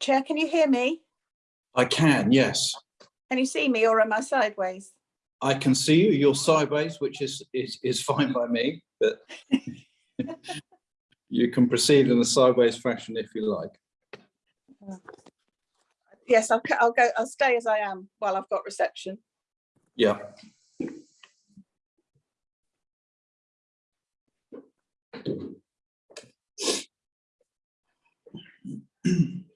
Chair, can you hear me? I can, yes. Can you see me or am I sideways? I can see you. You're sideways, which is is is fine by me, but you can proceed in a sideways fashion if you like. Yes, I'll, I'll go, I'll stay as I am while I've got reception. Yeah.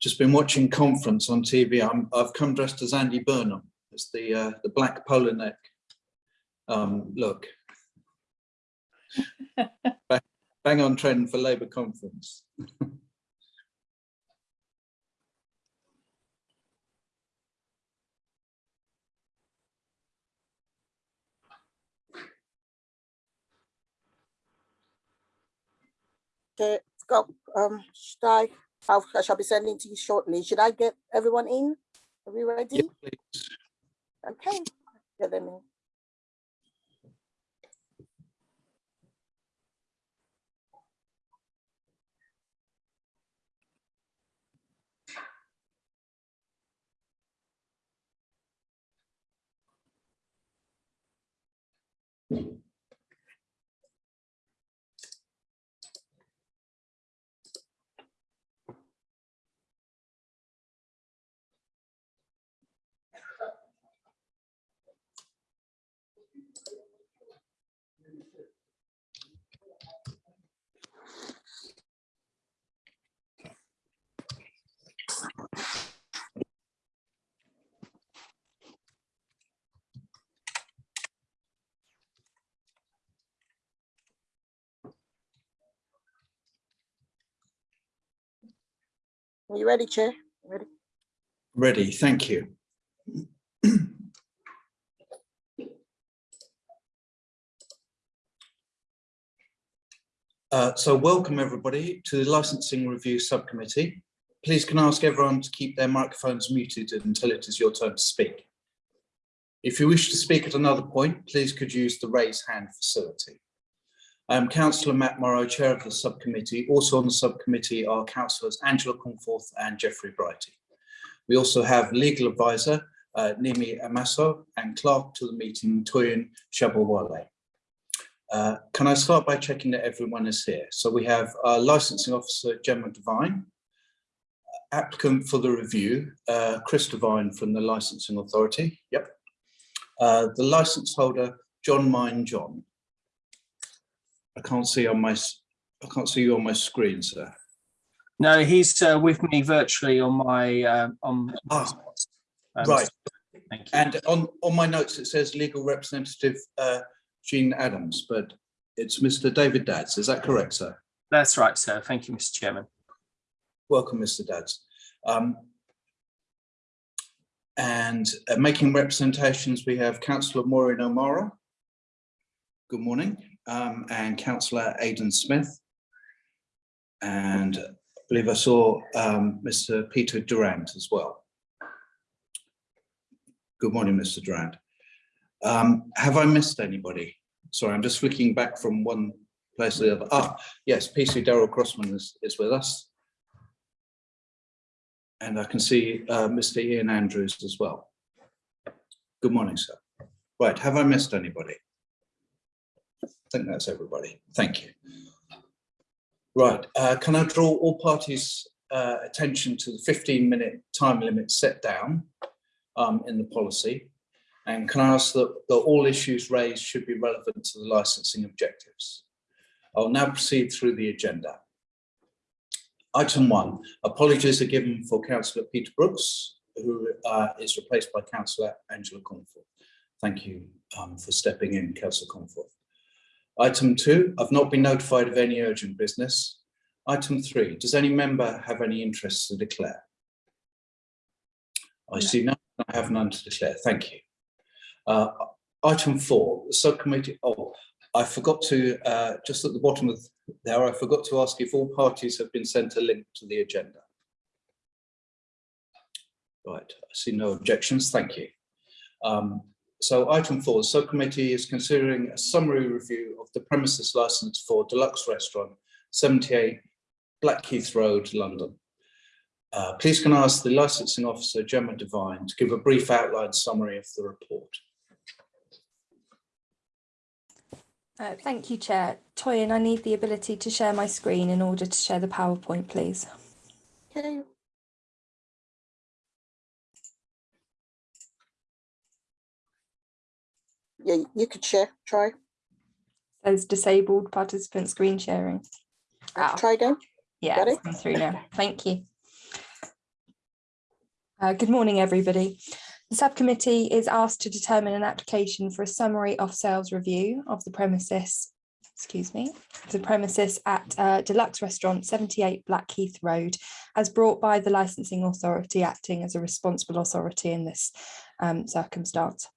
Just been watching conference on TV. I'm I've come dressed as Andy Burnham. It's the uh, the black polo neck um, look. Bang- Bang on trend for Labour conference. Okay, Scott, um, should I, I'll- I shall be sending to you shortly. Should I get everyone in? Are we Yeah, ready? please. Okay, get them in. Are you ready, Chair? Ready? Ready, thank you. Uh, so welcome everybody to the Licensing Review Subcommittee. Please can I ask everyone to keep their microphones muted until it is your turn to speak. If you wish to speak at another point, please could use the raise hand facility. I'm Councillor Matt Morrow, Chair of the Subcommittee. Also on the subcommittee are Councillors Angela Cornforth and Jeffrey Brighty. We also have legal advisor uh, Nimi Amaso and clerk to the meeting Toyin Shabawale. Uh, can I start by checking that everyone is here? So we have our licensing officer Gemma Devine, applicant for the review uh, Chris Devine from the licensing authority. Yep. Uh, the license holder John Mine John. I can't see on my I can't see you on my screen, sir. No, he's uh, with me virtually on my uh, on. Ah, um, right. Thank you. And on, on my notes, it says legal representative uh, Jean Adams, but it's Mr. David Dads. Is that correct, sir? That's right, sir. Thank you, Mr. Chairman. Welcome, Mr. Dads. Um, and uh, making representations, we have Councillor Maureen O'Mara. Good morning. Um, and Councillor Aidan Smith. And I believe I saw um, Mr. Peter Durant as well. Good morning, Mr. Durant. Um, have I missed anybody? Sorry, I'm just flicking back from one place to the other. Ah, yes, PC Daryl Crossman is, is with us. And I can see uh, Mr. Ian Andrews as well. Good morning, sir. Right, have I missed anybody? I think that's everybody. Thank you. Right, uh, can I draw all parties' uh, attention to the 15-minute time limit set down um, in the policy? And can I ask that, that all issues raised should be relevant to the licensing objectives? I'll now proceed through the agenda. Item one, apologies are given for councillor Peter Brooks, who uh, is replaced by councillor Angela Comfort. Thank you um, for stepping in, councillor Comfort. Item two, I've not been notified of any urgent business. Item three, does any member have any interests to declare? I No. see none, I have none to declare, thank you. Uh, Item four, the subcommittee, oh, I forgot to, uh, just at the bottom of there, I forgot to ask if all parties have been sent a link to the agenda. Right, I see no objections, thank you. Um, so item four, the subcommittee is considering a summary review of the premises license for deluxe restaurant, seventy-eight Blackheath Road, London. Uh, please can I ask the licensing officer, Gemma Devine, to give a brief outline summary of the report. Uh, Thank you, Chair. Toyin, I need the ability to share my screen in order to share the PowerPoint, please. Okay. Yeah, you could share, try, Says disabled participant screen sharing. Ah, try again. Yeah, Got it's through now. Thank you. Uh, Good morning, everybody. The subcommittee is asked to determine an application for a summary of sales review of the premises, excuse me, the premises at uh, Deluxe Restaurant 78 Blackheath Road as brought by the licensing authority acting as a responsible authority in this um, circumstance.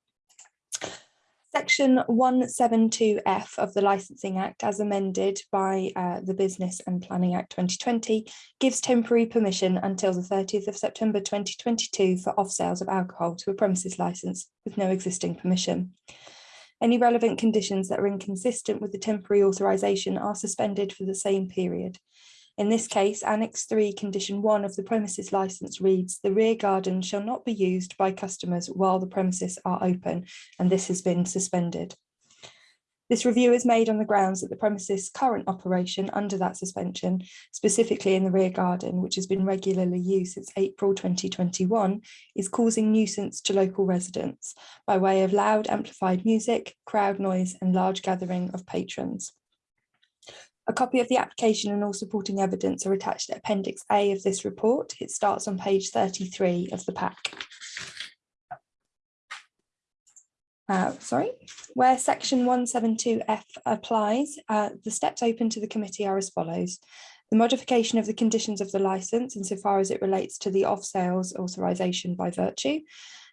Section 172F of the Licensing Act as amended by uh, the Business and Planning Act 2020 gives temporary permission until the 30th of September 2022 for off sales of alcohol to a premises licence with no existing permission. Any relevant conditions that are inconsistent with the temporary authorisation are suspended for the same period. In this case, Annex 3, Condition 1 of the premises licence reads, "The rear garden shall not be used by customers while the premises are open," and this has been suspended. This review is made on the grounds that the premises' current operation under that suspension, specifically in the rear garden, which has been regularly used since April 2021, is causing nuisance to local residents by way of loud amplified music, crowd noise and large gathering of patrons. A copy of the application and all supporting evidence are attached to Appendix A of this report. It starts on page 33 of the pack. Uh, sorry, where section 172F applies, uh, the steps open to the committee are as follows. The modification of the conditions of the licence insofar as it relates to the off sales authorisation by virtue,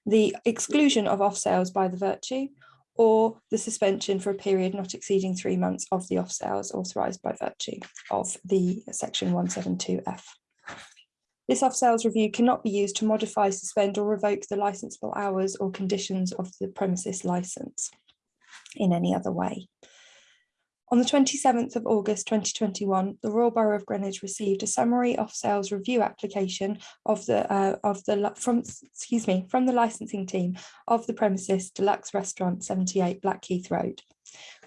the exclusion of off sales by the virtue, or the suspension for a period not exceeding three months of the off sales authorised by virtue of the section 172F. This off sales review cannot be used to modify, suspend or revoke the licensable hours or conditions of the premises licence in any other way. On the 27th of August 2021, the Royal Borough of Greenwich received a summary off sales review application of the uh, of the from excuse me from the licensing team of the premises Deluxe Restaurant 78 Blackheath Road.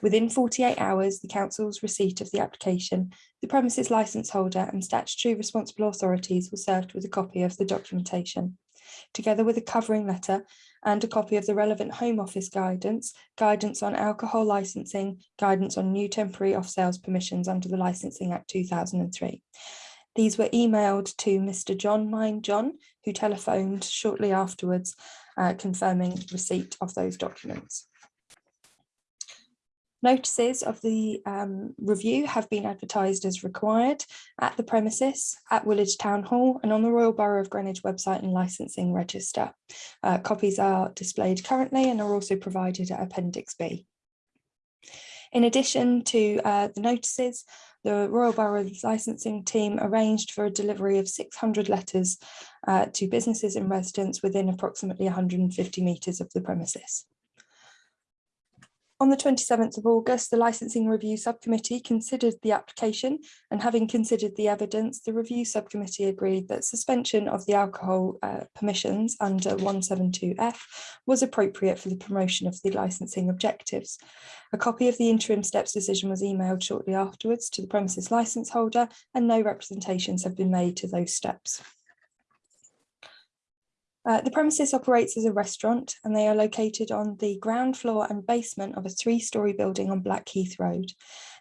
Within 48 hours, the council's receipt of the application, the premises licence holder and statutory responsible authorities were served with a copy of the documentation, together with a covering letter and a copy of the relevant Home Office guidance, guidance on alcohol licensing, guidance on new temporary off-sales permissions under the Licensing Act 2003. These were emailed to Mr John Mine John, who telephoned shortly afterwards, uh, confirming receipt of those documents. Notices of the um, review have been advertised as required at the premises, at Woolwich Town Hall and on the Royal Borough of Greenwich website and licensing register. Uh, copies are displayed currently and are also provided at Appendix B. In addition to uh, the notices, the Royal Borough's licensing team arranged for a delivery of 600 letters uh, to businesses and residents within approximately 150 metres of the premises. On the 27th of August, the Licensing Review Subcommittee considered the application and having considered the evidence, the Review Subcommittee agreed that suspension of the alcohol uh, permissions under 172F was appropriate for the promotion of the licensing objectives. A copy of the interim steps decision was emailed shortly afterwards to the premises licence holder and no representations have been made to those steps. Uh, the premises operates as a restaurant and they are located on the ground floor and basement of a three-storey building on Blackheath Road.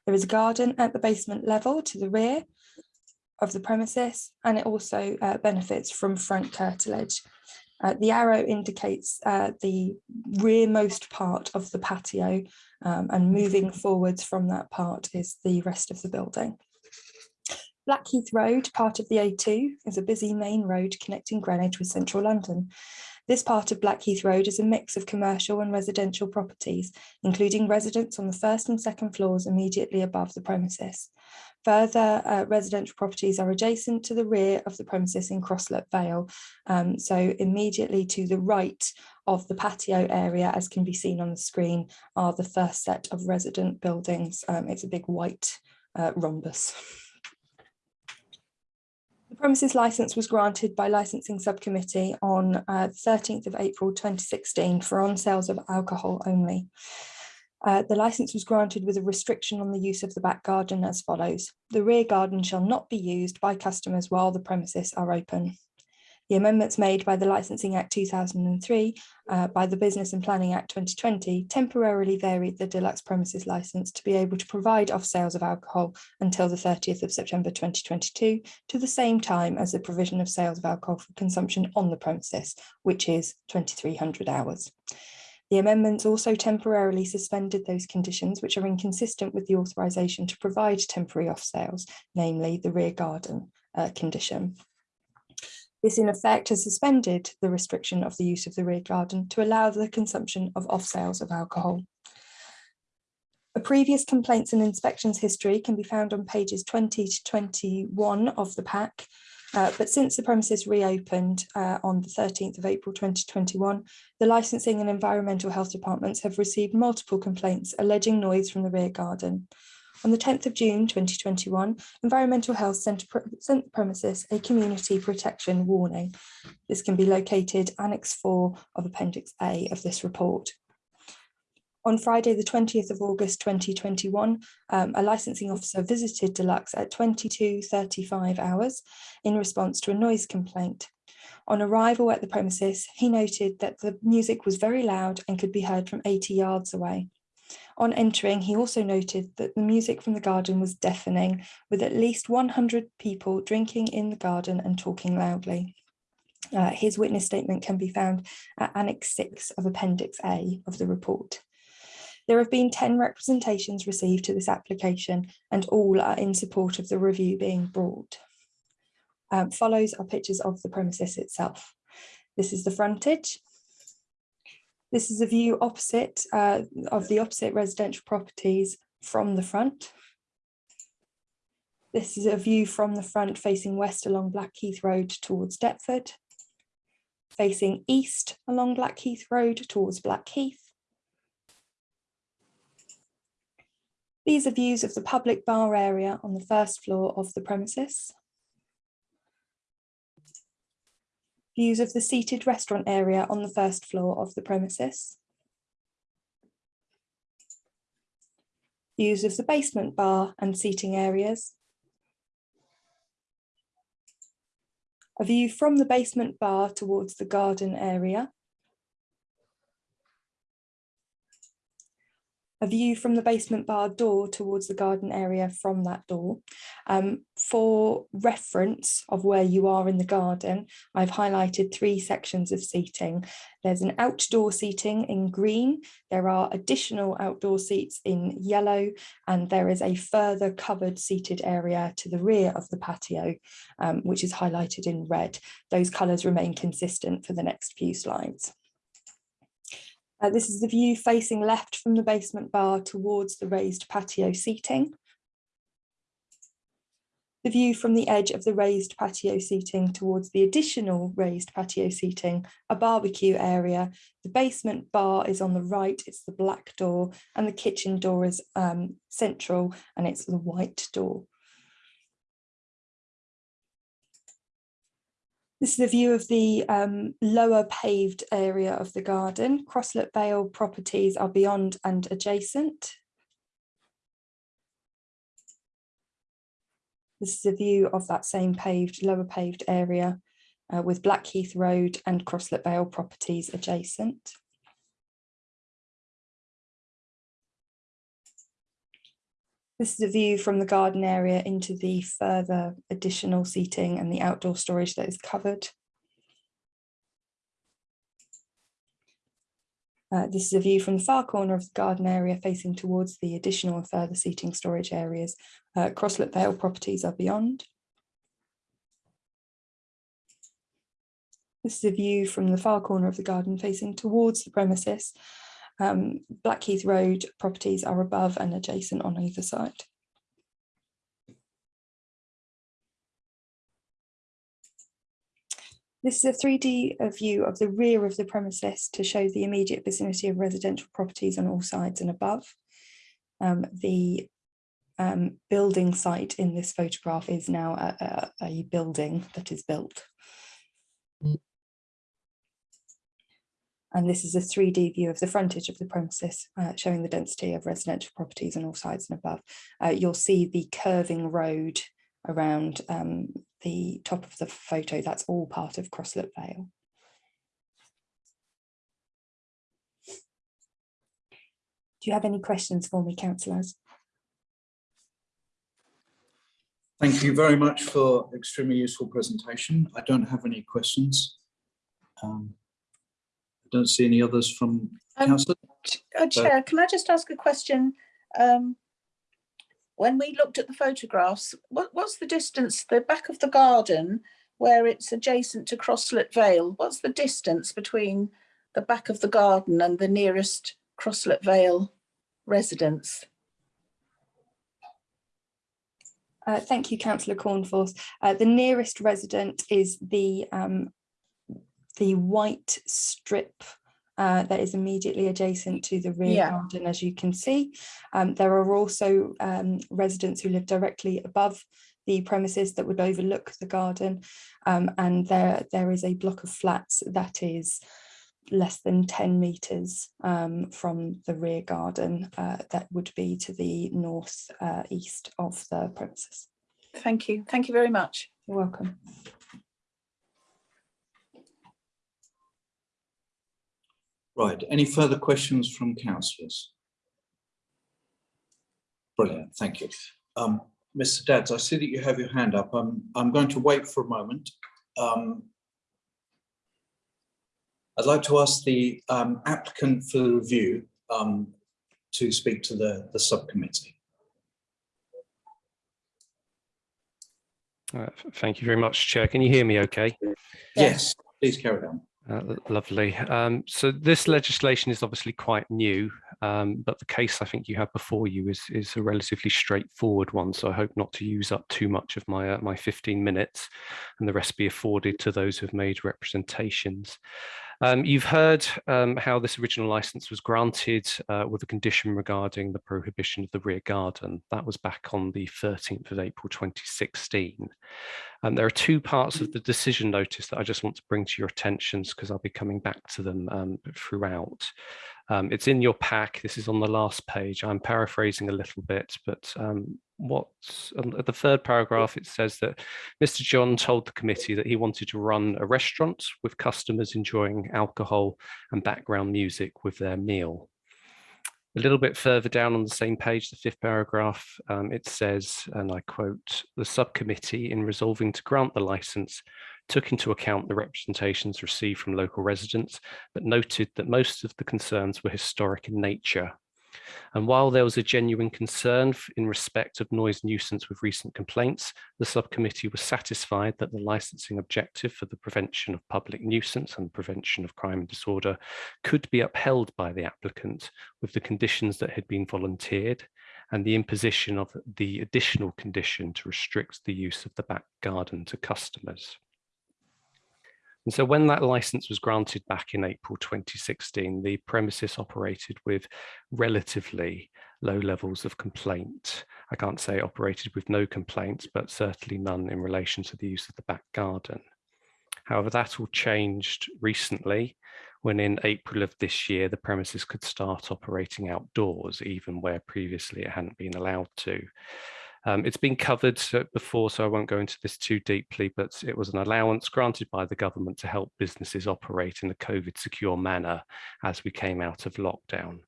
There is a garden at the basement level to the rear of the premises and it also uh, benefits from front curtilage. Uh, the arrow indicates uh, the rearmost part of the patio um, and moving forwards from that part is the rest of the building. Blackheath Road, part of the A2, is a busy main road connecting Greenwich with central London. This part of Blackheath Road is a mix of commercial and residential properties, including residents on the first and second floors immediately above the premises. Further uh, residential properties are adjacent to the rear of the premises in Crosslet Vale, um, so immediately to the right of the patio area, as can be seen on the screen, are the first set of resident buildings. Um, it's a big white uh, rhombus. Premises license was granted by licensing subcommittee on uh, 13th of April 2016 for on sales of alcohol only. Uh, the license was granted with a restriction on the use of the back garden as follows. The rear garden shall not be used by customers while the premises are open. The amendments made by the Licensing Act 2003 uh, by the Business and Planning Act 2020 temporarily varied the deluxe premises license to be able to provide off sales of alcohol until the 30th of September 2022 to the same time as the provision of sales of alcohol for consumption on the premises, which is 2300 hours. The amendments also temporarily suspended those conditions which are inconsistent with the authorisation to provide temporary off sales, namely the rear garden uh, condition. This in effect has suspended the restriction of the use of the rear garden to allow the consumption of off sales of alcohol. A previous complaints and inspections history can be found on pages 20 to 21 of the pack. Uh, but since the premises reopened uh, on the 13th of April 2021, the licensing and environmental health departments have received multiple complaints alleging noise from the rear garden. On the 10th of June 2021, Environmental Health sent, sent the premises a community protection warning. This can be located Annex 4 of Appendix A of this report. On Friday, the 20th of August 2021, um, a licensing officer visited Deluxe at 22.35 hours in response to a noise complaint. On arrival at the premises, he noted that the music was very loud and could be heard from 80 yards away. On entering, he also noted that the music from the garden was deafening, with at least 100 people drinking in the garden and talking loudly. Uh, his witness statement can be found at Annex 6 of Appendix A of the report. There have been 10 representations received to this application and all are in support of the review being brought. Um, follows are pictures of the premises itself. This is the frontage this is a view opposite uh, of the opposite residential properties from the front. This is a view from the front facing west along Blackheath Road towards Deptford, facing east along Blackheath Road towards Blackheath. These are views of the public bar area on the first floor of the premises. Views of the seated restaurant area on the first floor of the premises. Views of the basement bar and seating areas. A view from the basement bar towards the garden area. A view from the basement bar door towards the garden area from that door. Um, for reference of where you are in the garden, I've highlighted three sections of seating. There's an outdoor seating in green, there are additional outdoor seats in yellow, and there is a further covered seated area to the rear of the patio, um, which is highlighted in red. Those colours remain consistent for the next few slides. Uh, this is the view facing left from the basement bar towards the raised patio seating. The view from the edge of the raised patio seating towards the additional raised patio seating, a barbecue area. The basement bar is on the right, it's the black door, and the kitchen door is um, central and it's the white door. This is a view of the um, lower paved area of the garden. Crosslet Vale properties are beyond and adjacent. This is a view of that same paved, lower paved area uh, with Blackheath Road and Crosslet Vale properties adjacent. This is a view from the garden area into the further additional seating and the outdoor storage that is covered. Uh, this is a view from the far corner of the garden area facing towards the additional and further seating storage areas. Uh, Crosslet Vale properties are beyond. This is a view from the far corner of the garden facing towards the premises. Um, Blackheath Road properties are above and adjacent on either side. This is a 3D uh, view of the rear of the premises to show the immediate vicinity of residential properties on all sides and above. Um, the um, building site in this photograph is now a, a, a building that is built. And this is a 3D view of the frontage of the premises, uh, showing the density of residential properties on all sides and above. Uh, you'll see the curving road around um, the top of the photo. That's all part of Crosslet Vale. Do you have any questions for me, councillors? Thank you very much for extremely useful presentation. I don't have any questions. Um, I don't see any others from Um, council. Ch- uh, Chair, can I just ask a question? Um, when we looked at the photographs, what, what's the distance, the back of the garden where it's adjacent to Crosslet Vale? What's the distance between the back of the garden and the nearest Crosslet Vale residence? Uh, thank you, councillor Cornforth. Uh, the nearest resident is the um, the white strip uh, that is immediately adjacent to the rear Yeah. garden, as you can see. Um, there are also um, residents who live directly above the premises that would overlook the garden. Um, and there, there is a block of flats that is less than 10 metres um, from the rear garden uh, that would be to the north uh, east of the premises. Thank you. Thank you very much. You're welcome. Right, any further questions from councillors? Brilliant, thank you. Um, Mr. Dads, I see that you have your hand up. I'm, I'm going to wait for a moment. Um, I'd like to ask the um, applicant for the review um, to speak to the, the subcommittee. Uh, Thank you very much, Chair. Can you hear me okay? Yes, please carry on. Uh, Lovely. Um, So this legislation is obviously quite new, um, but the case I think you have before you is, is a relatively straightforward one. So I hope not to use up too much of my, uh, my 15 minutes and the rest be afforded to those who've made representations. Um, you've heard um, how this original license was granted uh, with a condition regarding the prohibition of the rear garden. That was back on the 13th of April 2016. And there are two parts of the decision notice that I just want to bring to your attentions because I'll be coming back to them um, throughout. Um, it's in your pack. This is on the last page. I'm paraphrasing a little bit, but um, what's um, at the third paragraph, it says that Mr. John told the committee that he wanted to run a restaurant with customers enjoying alcohol and background music with their meal. A little bit further down on the same page, the fifth paragraph, um, it says, and I quote, the subcommittee in resolving to grant the license took into account the representations received from local residents, but noted that most of the concerns were historic in nature. And while there was a genuine concern in respect of noise nuisance with recent complaints, the subcommittee was satisfied that the licensing objective for the prevention of public nuisance and prevention of crime and disorder could be upheld by the applicant with the conditions that had been volunteered and the imposition of the additional condition to restrict the use of the back garden to customers. And so when that license was granted back in April 2016, the premises operated with relatively low levels of complaint. I can't say operated with no complaints, but certainly none in relation to the use of the back garden. However, that all changed recently when in April of this year, the premises could start operating outdoors, even where previously it hadn't been allowed to. Um, it's been covered before, so I won't go into this too deeply, but it was an allowance granted by the government to help businesses operate in a COVID secure manner as we came out of lockdown.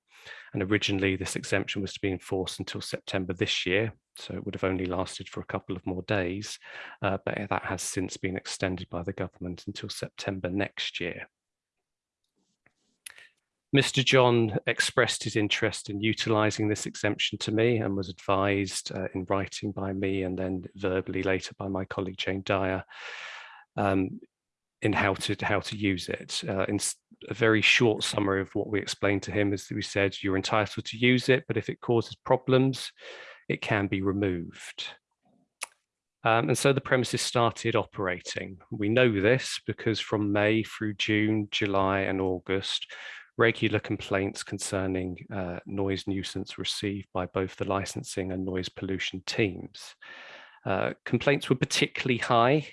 And originally this exemption was to be enforced until September this year, so it would have only lasted for a couple of more days, uh, but that has since been extended by the government until September next year. Mr. John expressed his interest in utilising this exemption to me and was advised uh, in writing by me and then verbally later by my colleague Jane Dyer um, in how to how to use it. Uh, in a very short summary of what we explained to him is that we said you're entitled to use it, but if it causes problems, it can be removed. Um, and so the premises started operating. We know this because from May through June, July and August, regular complaints concerning uh, noise nuisance received by both the licensing and noise pollution teams. Uh, complaints were particularly high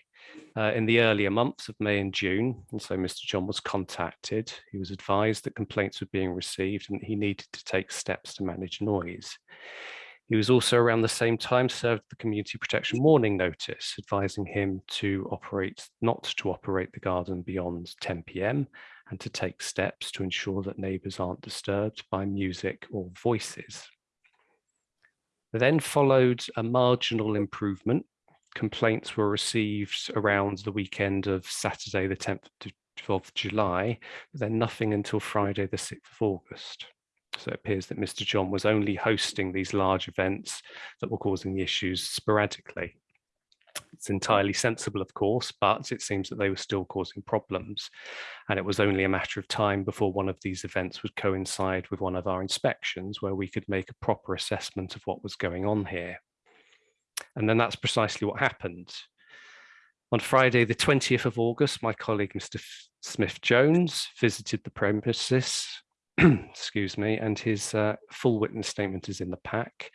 uh, in the earlier months of May and June, and so Mr John was contacted. He was advised that complaints were being received and he needed to take steps to manage noise. He was also around the same time served the community protection warning notice, advising him to operate, not to operate the garden beyond 10 p.m. and to take steps to ensure that neighbours aren't disturbed by music or voices. Then followed a marginal improvement. Complaints were received around the weekend of Saturday, the 10th of July, but then nothing until Friday, the 6th of August. So it appears that Mr. John was only hosting these large events that were causing the issues sporadically. It's entirely sensible, of course, but it seems that they were still causing problems. And it was only a matter of time before one of these events would coincide with one of our inspections where we could make a proper assessment of what was going on here. And then that's precisely what happened. On Friday, the 20th of August, my colleague, Mr. Smith-Jones, visited the premises, excuse me, and his uh, full witness statement is in the pack.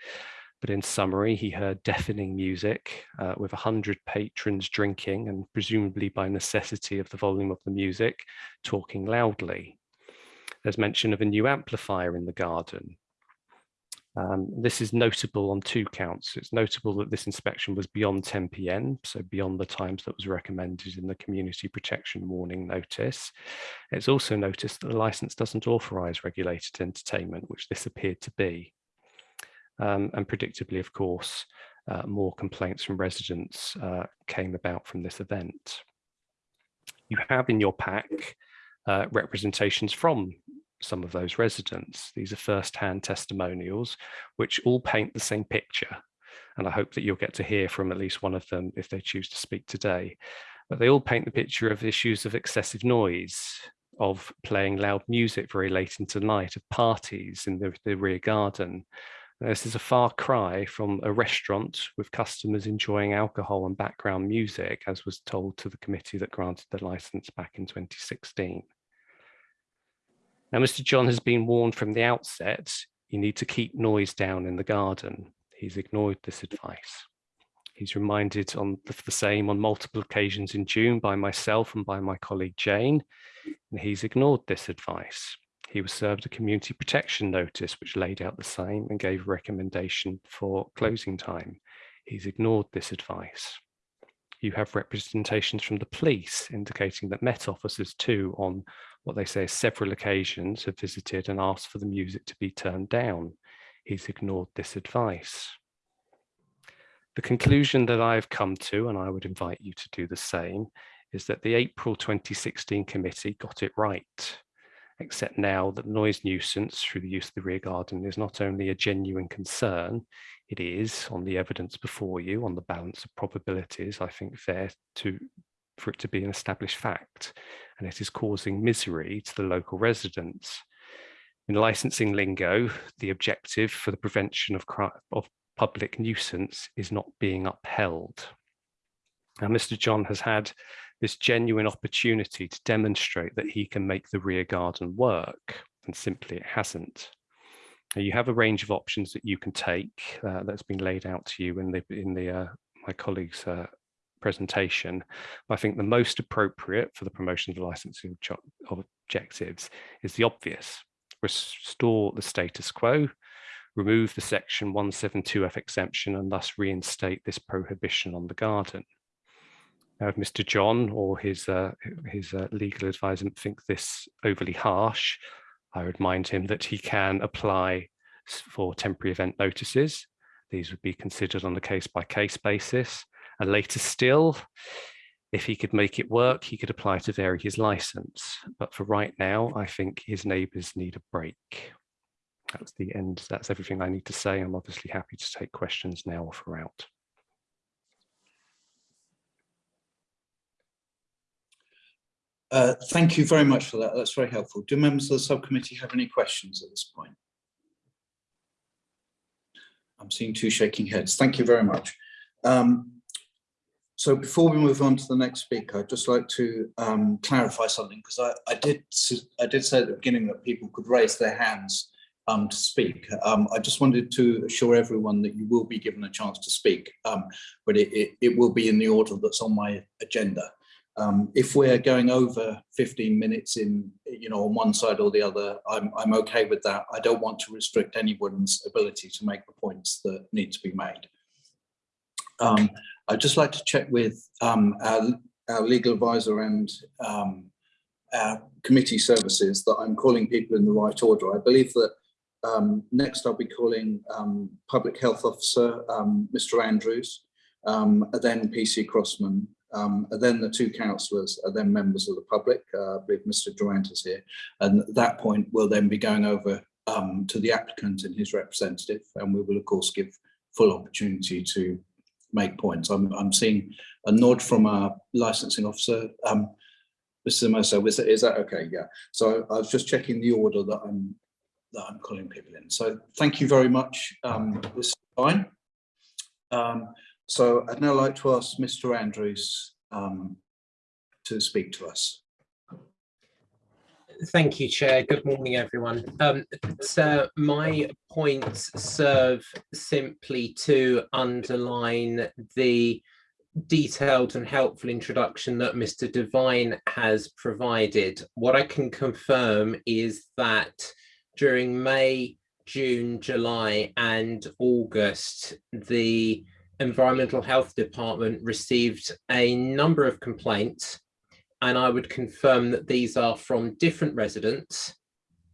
But in summary, he heard deafening music uh, with 100 patrons drinking and presumably by necessity of the volume of the music, talking loudly. There's mention of a new amplifier in the garden. Um, this is notable on two counts. It's notable that this inspection was beyond 10 p.m., so beyond the times that was recommended in the community protection warning notice. It's also noticed that the license doesn't authorize regulated entertainment, which this appeared to be. Um, and predictably, of course, uh, more complaints from residents uh, came about from this event. You have in your pack uh, representations from some of those residents. These are first-hand testimonials, which all paint the same picture. And I hope that you'll get to hear from at least one of them if they choose to speak today. But they all paint the picture of issues of excessive noise, of playing loud music very late into the night, of parties in the, the rear garden, this is a far cry from a restaurant with customers enjoying alcohol and background music, as was told to the committee that granted the license back in 2016. Now, Mr. John has been warned from the outset, you need to keep noise down in the garden. He's ignored this advice. He's reminded on the, same on multiple occasions in June by myself and by my colleague Jane, and he's ignored this advice. He was served a community protection notice, which laid out the same and gave recommendation for closing time. He's ignored this advice. You have representations from the police indicating that Met officers too on what they say several occasions have visited and asked for the music to be turned down. He's ignored this advice. The conclusion that I've come to, and I would invite you to do the same, is that the April 2016 committee got it right except now that noise nuisance through the use of the rear garden is not only a genuine concern, it is on the evidence before you, on the balance of probabilities, I think fair to for it to be an established fact, and it is causing misery to the local residents. In licensing lingo, the objective for the prevention of, of public nuisance is not being upheld. Now, Mr. John has had this genuine opportunity to demonstrate that he can make the rear garden work, and simply it hasn't. You have a range of options that you can take uh, that's been laid out to you in the in the uh, my colleague's uh, presentation. I think the most appropriate for the promotion of the licensing objectives is the obvious. Restore the status quo, remove the section 172F exemption and thus reinstate this prohibition on the garden. Now, if Mr. John or his uh, his uh, legal advisor think this overly harsh, I would remind him that he can apply for temporary event notices. These would be considered on a case by case basis. And later still, If he could make it work, he could apply to vary his license. But for right now, I think his neighbours need a break. That's the end. That's everything I need to say. I'm obviously happy to take questions now or throughout. Uh, thank you very much for that. That's very helpful. Do members of the subcommittee have any questions at this point? I'm seeing two shaking heads. Thank you very much. Um, so before we move on to the next speaker, I'd just like to um, clarify something because I, I did I did say at the beginning that people could raise their hands um, to speak. Um, I just wanted to assure everyone that you will be given a chance to speak, um, but it, it, it will be in the order that's on my agenda. Um, if we're going over 15 minutes in, you know, on one side or the other, I'm, I'm okay with that. I don't want to restrict anyone's ability to make the points that need to be made. Um, I'd just like to check with um, our, our legal advisor and um, our committee services that I'm calling people in the right order. I believe that um, next I'll be calling um, Public Health Officer, Mr Andrews, then PC Crossman, um, then the two councillors are then members of the public, uh, I believe Mr Durant is here. And at that point, we'll then be going over um, to the applicant and his representative, and we will of course give full opportunity to make points. I'm, I'm seeing a nod from our licensing officer. Um, Mr Moso, is, that- is that okay? Yeah. So I was just checking the order that I'm that I'm calling people in. So thank you very much. Um, this is fine. Um, so I'd now like to ask Mr Andrews um, to speak to us. Thank you, Chair. Good morning, everyone. Um, so my points serve simply to underline the detailed and helpful introduction that Mr Devine has provided. What I can confirm is that during May, June, July and August, the Environmental Health Department received a number of complaints and I would confirm that these are from different residents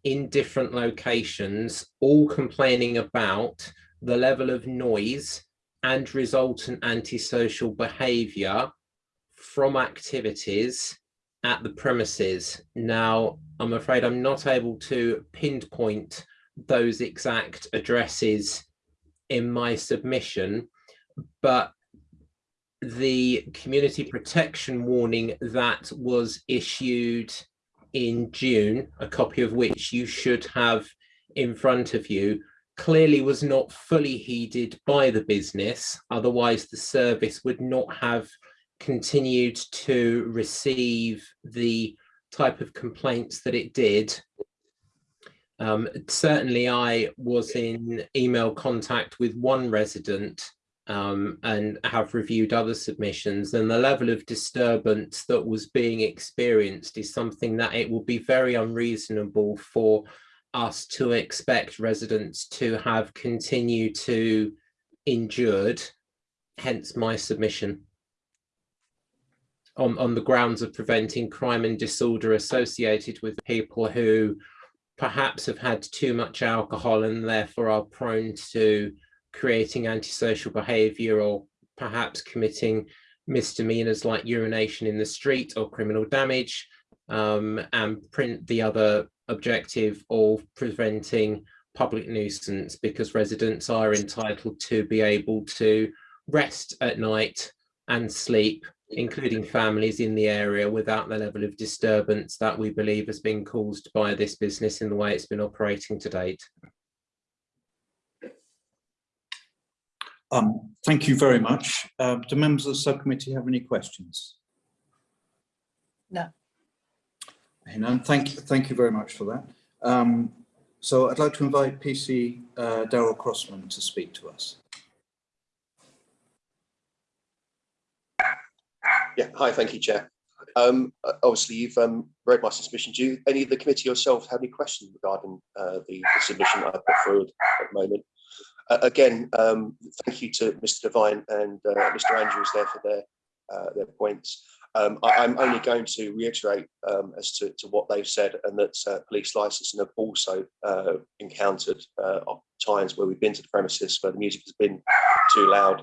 in different locations, all complaining about the level of noise and resultant antisocial behaviour from activities at the premises. Now, I'm afraid I'm not able to pinpoint those exact addresses in my submission, but the community protection warning that was issued in June, a copy of which you should have in front of you, clearly was not fully heeded by the business. Otherwise, the service would not have continued to receive the type of complaints that it did. Um, certainly, I was in email contact with one resident um, and have reviewed other submissions and the level of disturbance that was being experienced is something that it will be very unreasonable for us to expect residents to have continued to endured, hence my submission. On, on the grounds of preventing crime and disorder associated with people who perhaps have had too much alcohol and therefore are prone to creating antisocial behavior or perhaps committing misdemeanors like urination in the street or criminal damage um, and print the other objective of preventing public nuisance because residents are entitled to be able to rest at night and sleep including families in the area without the level of disturbance that we believe has been caused by this business in the way it's been operating to date. Um, thank you very much. Uh, do members of the subcommittee have any questions? No. And thank you, thank you very much for that. Um, so I'd like to invite PC uh, Darrell Crossman to speak to us. Yeah, hi, thank you, Chair. Um, obviously, you've um, read my submission. Do you, any of the committee yourself have any questions regarding uh, the, the submission that I put forward at the moment? Uh, again, um, thank you to Mr. Devine and uh, Mr. Andrews there for their uh, their points. Um, I, am only going to reiterate um, as to, to, what they've said and that uh, police licensing have also uh, encountered uh, times where we've been to the premises where the music has been too loud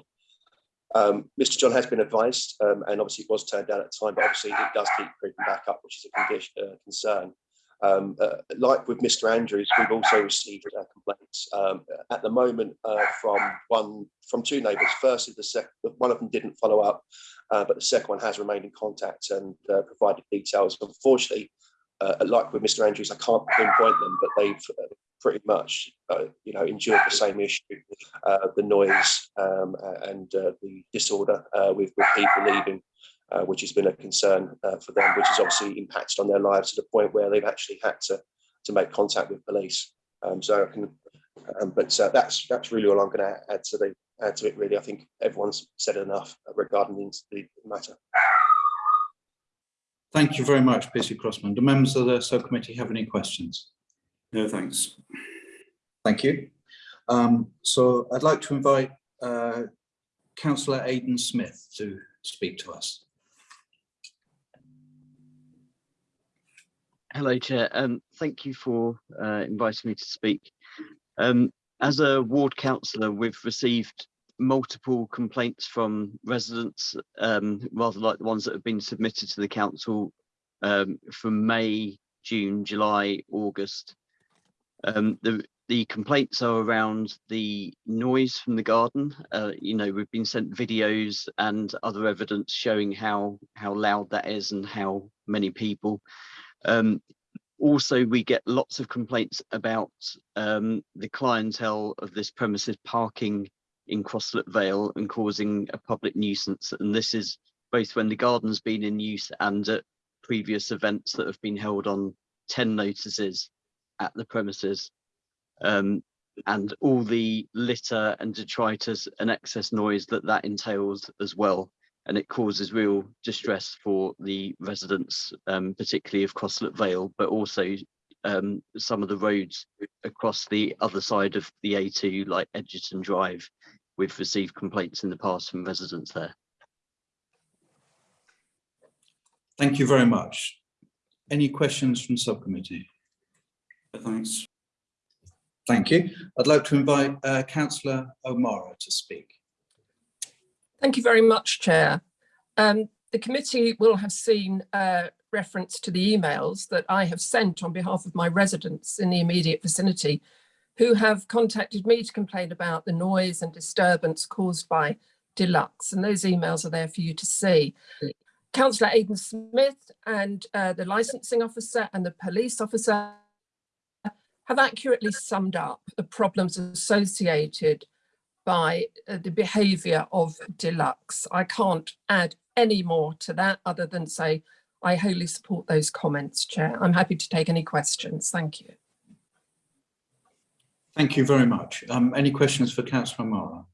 Um, Mr. John has been advised, um, and obviously it was turned down at the time, but obviously it does keep creeping back up, which is a condition, uh, concern. Um, uh, like with Mr. Andrews, we've also received uh, complaints um, at the moment uh, from one from two neighbours. Firstly, the second one of them didn't follow up, uh, but the second one has remained in contact and uh, provided details. Unfortunately, uh, like with Mr. Andrews, I can't pinpoint them, but they've pretty much, you know, endured the same issue, the noise um, and the disorder with, with people leaving, uh, which has been a concern uh, for them, which has obviously impacted on their lives to the point where they've actually had to to make contact with police. Um, so I can, um, but uh, that's that's really all I'm going to add to the add to it. Really, I think everyone's said enough regarding the, the matter. Thank you very much, Peter Crossman. Do members of the subcommittee have any questions? No, thanks. Thank you. Um, so I'd like to invite uh, councillor Aidan Smith to speak to us. Hello, Chair. Um, thank you for uh, inviting me to speak. Um, as a ward councillor, we've received multiple complaints from residents, um, rather like the ones that have been submitted to the council um, from May, June, July, August. Um, the the complaints are around the noise from the garden. Uh, you know, we've been sent videos and other evidence showing how how loud that is and how many people. Um, also, we get lots of complaints about um, the clientele of this premises parking in Crosslet Vale and causing a public nuisance. And this is both when the garden's been in use and at previous events that have been held on 10 notices at the premises. Um, and all the litter and detritus and excess noise that that entails as well and it causes real distress for the residents, um, particularly of Crosslet Vale, but also um, some of the roads across the other side of the A2, like Egerton Drive. We've received complaints in the past from residents there. Thank you very much. Any questions from subcommittee? Thanks. Thank you. I'd like to invite uh, councillor O'Mara to speak. Thank you very much, Chair. Um, the committee will have seen uh, reference to the emails that I have sent on behalf of my residents in the immediate vicinity who have contacted me to complain about the noise and disturbance caused by Deluxe. And those emails are there for you to see. Councillor Aidan Smith and uh, the licensing officer and the police officer have accurately summed up the problems associated by uh, the behaviour of Deluxe. I can't add any more to that other than say I wholly support those comments, Chair. I'm happy to take any questions. Thank you. Thank you very much. Um, any questions for councillor O'Mara?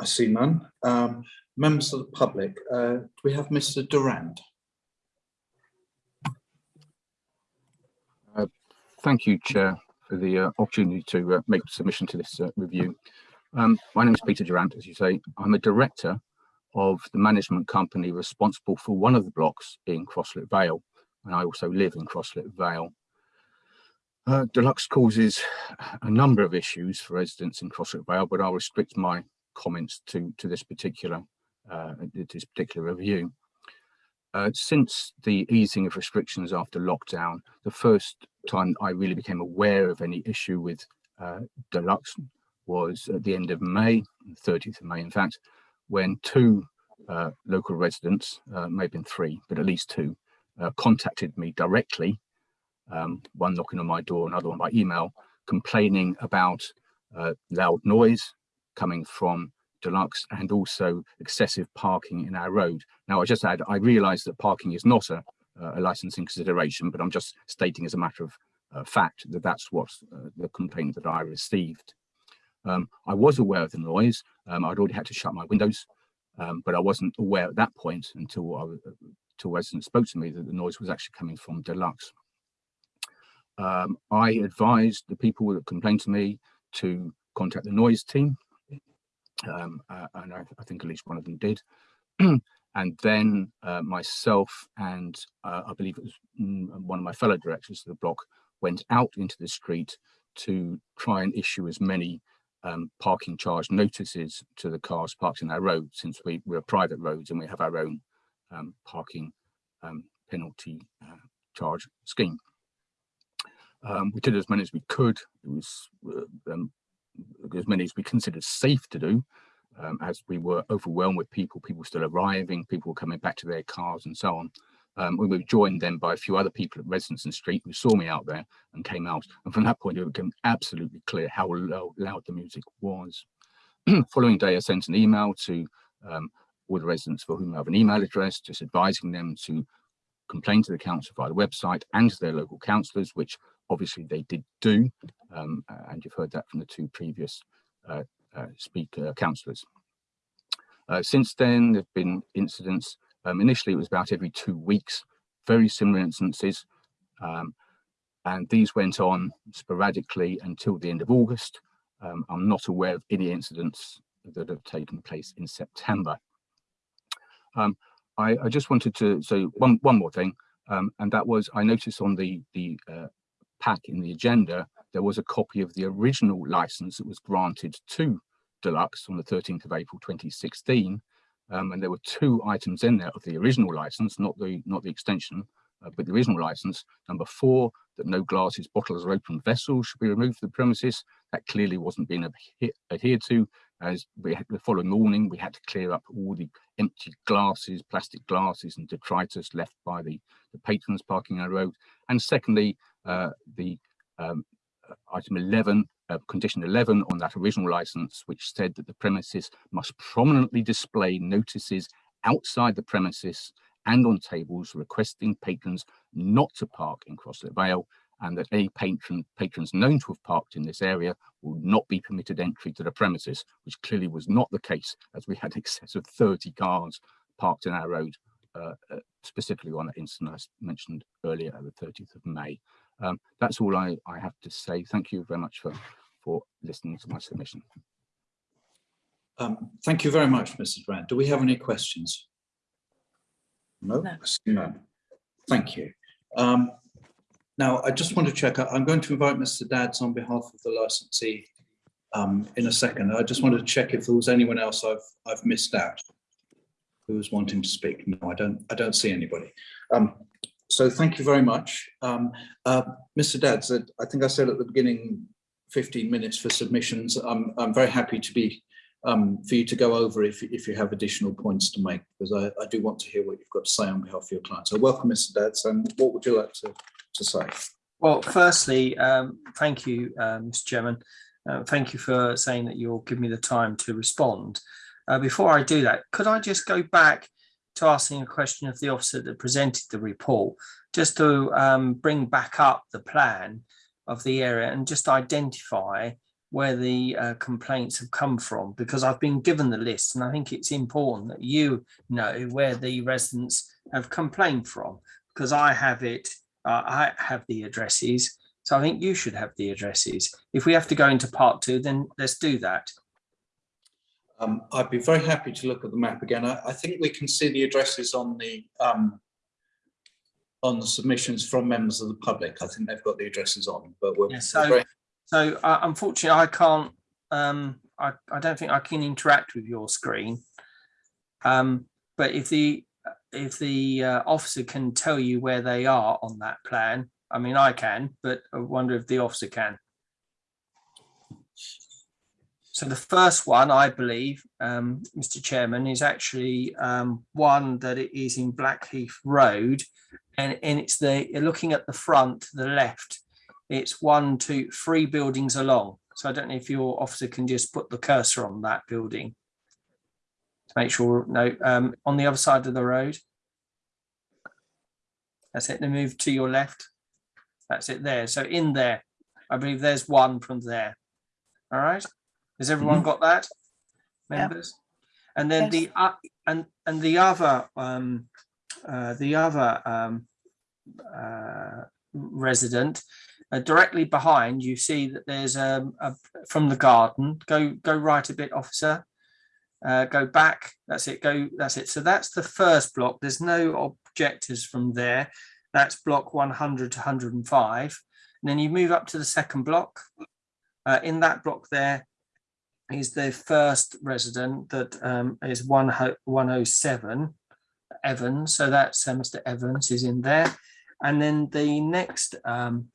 I see none. Um, members of the public, uh, do we have Mr Durant? Thank you, Chair, for the uh, opportunity to uh, make submission to this uh, review. Um, my name is Peter Durant, as you say. I'm a director of the management company responsible for one of the blocks in Crosslet Vale, and I also live in Crosslet Vale. Uh, Deluxe causes a number of issues for residents in Crosslet Vale, but I'll restrict my comments to, to this particular uh, this particular review. Uh, since the easing of restrictions after lockdown, the first time I really became aware of any issue with uh, Deluxe was at the end of May, 30th of May, in fact, when two uh, local residents, uh, maybe three, but at least two, uh, contacted me directly, um, one knocking on my door, another one by email, complaining about uh, loud noise coming from Deluxe and also excessive parking in our road. Now, I just add, I realise that parking is not a, a licensing consideration, but I'm just stating as a matter of uh, fact that that's what uh, the complaint that I received. Um, I was aware of the noise. Um, I'd already had to shut my windows, um, but I wasn't aware at that point until I, until residents spoke to me that the noise was actually coming from Deluxe. Um, I advised the people that complained to me to contact the noise team um, uh, and I, I, think at least one of them did. and then uh, myself and uh, I believe it was mm, one of my fellow directors of the block went out into the street to try and issue as many um, parking charge notices to the cars parked in our road since we, we're private roads and we have our own um, parking um, penalty uh, charge scheme. Um, we did as many as we could. It was uh, um, as many as we considered safe to do, um, as we were overwhelmed with people, people still arriving, people coming back to their cars and so on. Um, we were joined then by a few other people at Residence Street who saw me out there and came out. And from that point, it became absolutely clear how loud, loud the music was. Following day, I sent an email to um, all the residents for whom I have an email address, just advising them to complain to the council via the website and to their local councillors, which obviously they did do. Um, and you've heard that from the two previous uh, uh, speaker councillors. Uh, since then, there have been incidents um, initially, it was about every two weeks, very similar instances. Um, and these went on sporadically until the end of August. Um, I'm not aware of any incidents that have taken place in September. Um, I, I, just wanted to say one, one more thing, um, and that was I noticed on the, the uh, pack in the agenda, there was a copy of the original license that was granted to Deluxe on the 13th of April 2016, um, and there were two items in there of the original license, not the not the extension, uh, but the original license. Number four, that no glasses, bottles, or open vessels should be removed from the premises. That clearly wasn't being adhered to. As we had, the following morning, we had to clear up all the empty glasses, plastic glasses, and detritus left by the, the patrons parking our road. And secondly, the um, uh, item 11 uh, condition 11 on that original license, which said that the premises must prominently display notices outside the premises and on tables requesting patrons not to park in Crosslet Vale and that any patron, patrons known to have parked in this area will not be permitted entry to the premises, which clearly was not the case as we had excess of 30 cars parked in our road, uh, uh, specifically on that incident I mentioned earlier, the 30th of May. Um, that's all I, I have to say. Thank you very much for, for listening to my submission. Um, thank you very much, Mr. Durant. Do we have any questions? No, No. no. Thank you. Um, now, I just want to check, I- I'm going to invite Mr. Dadds on behalf of the licensee um, in a second. I just wanted to check if there was anyone else I've, I've missed out who was wanting to speak. No, I don't, I don't see anybody. Um, so thank you very much. Um, uh, Mr. Dadds, uh, I think I said at the beginning, 15 minutes for submissions. I'm, I'm very happy to be um, for you to go over if, if you have additional points to make, because I, I do want to hear what you've got to say on behalf of your client. So welcome, Mr. Dadds, and what would you like to, to say? Well, firstly, um, thank you, uh, Mr. Chairman. Uh, thank you for saying that you'll give me the time to respond. Uh, before I do that, could I just go back to asking a question of the officer that presented the report, just to um, bring back up the plan of the area and just identify where the uh, complaints have come from, because I've been given the list and I think it's important that you know where the residents have complained from, because I have it, uh, I have the addresses, so I think you should have the addresses. If we have to go into part two, then let's do that. Um, I'd be very happy to look at the map again. I, I think we can see the addresses on the um, on the submissions from members of the public. I think they've got the addresses on, but we're, Yeah, so, so uh, unfortunately, I can't, um, I, I don't think I can interact with your screen. Um, but if the, if the uh, officer can tell you where they are on that plan, I mean, I can, but I wonder if the officer can. So the first one, I believe, um, Mr. Chairman, is actually um, one that it is in Blackheath Road, and, and it's the looking at the front, the left. It's one, two, three buildings along. So I don't know if your officer can just put the cursor on that building to make sure. No, um, on the other side of the road. That's it. Then move to your left. That's it there. So in there, I believe there's one from there. All right. Has everyone got that? Yeah. Members? And then the, uh, and, and the other, um, uh, the other, um, uh, resident, uh, directly behind, you see that there's um, a, from the garden, go, go right a bit, officer. Uh, go back, that's it, go, that's it. So that's the first block. There's no objectors from there. That's block 100 to 105. And then you move up to the second block. Uh, in that block there, is the first resident that um, is one 107 Evans. So that's uh, Mr. Evans is in there. And then the next um,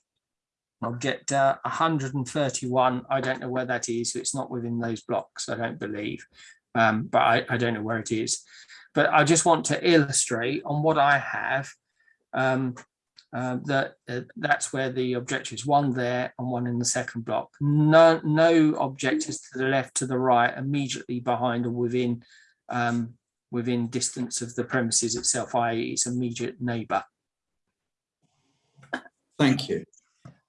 object, uh, 131, I don't know where that is. So it's not within those blocks, I don't believe. Um, but I, I don't know where it is. But I just want to illustrate on what I have um, uh, that uh, that's where the objective is one there and one in the second block. No, no objectives to the left, to the right, immediately behind or within um, within distance of the premises itself, i.e. its immediate neighbour. Thank you.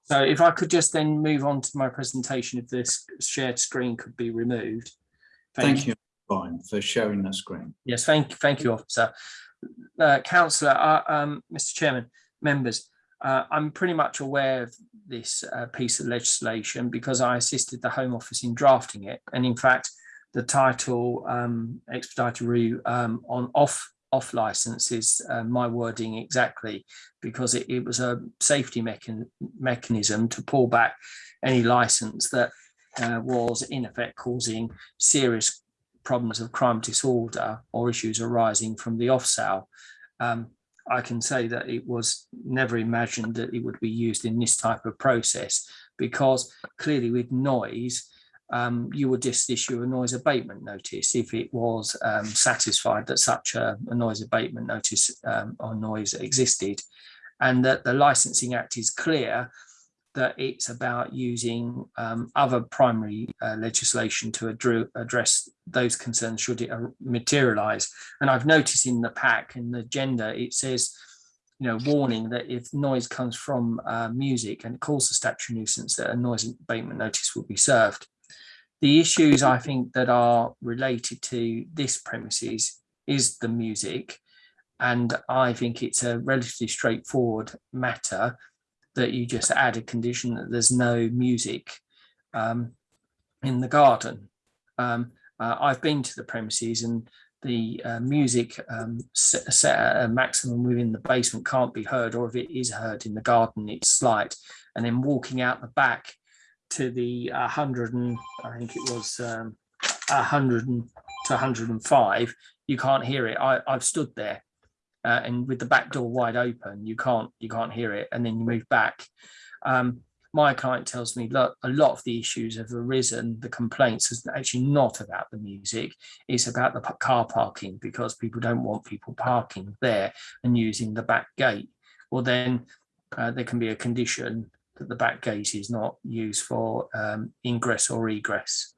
So if I could just then move on to my presentation, if this shared screen could be removed. Thank you, Fine, for sharing that screen. Yes, thank, thank you, officer. Uh, councillor, uh, um, Mr Chairman, members, uh, I'm pretty much aware of this uh, piece of legislation because I assisted the Home Office in drafting it. And in fact, the title um, expedited um, on off off license is uh, my wording exactly because it, it was a safety mechan mechanism to pull back any license that uh, was in effect causing serious problems of crime disorder or issues arising from the off sale. Um, I can say that it was never imagined that it would be used in this type of process because clearly with noise, um, you would just issue a noise abatement notice if it was um, satisfied that such a, a noise abatement notice um, or noise existed. And that the licensing act is clear that it's about using um, other primary uh, legislation to addre address those concerns should it uh, materialize. And I've noticed in the pack in the agenda, it says, you know, warning that if noise comes from uh, music and it causes statutory nuisance, that a noise abatement notice will be served. The issues I think that are related to this premises is the music. And I think it's a relatively straightforward matter that you just add a condition that there's no music um, in the garden. Um, uh, I've been to the premises and the uh, music um, set, at a maximum within the basement can't be heard, or if it is heard in the garden, it's slight. And then walking out the back to the 100 and I think it was um, 100 and, to 105, you can't hear it. I, I've stood there uh, and with the back door wide open, you can't you can't hear it, and then you move back. Um, my client tells me, look, a lot of the issues have arisen. The complaints is actually not about the music; it's about the car parking because people don't want people parking there and using the back gate. Well, then uh, there can be a condition that the back gate is not used for um, ingress or egress.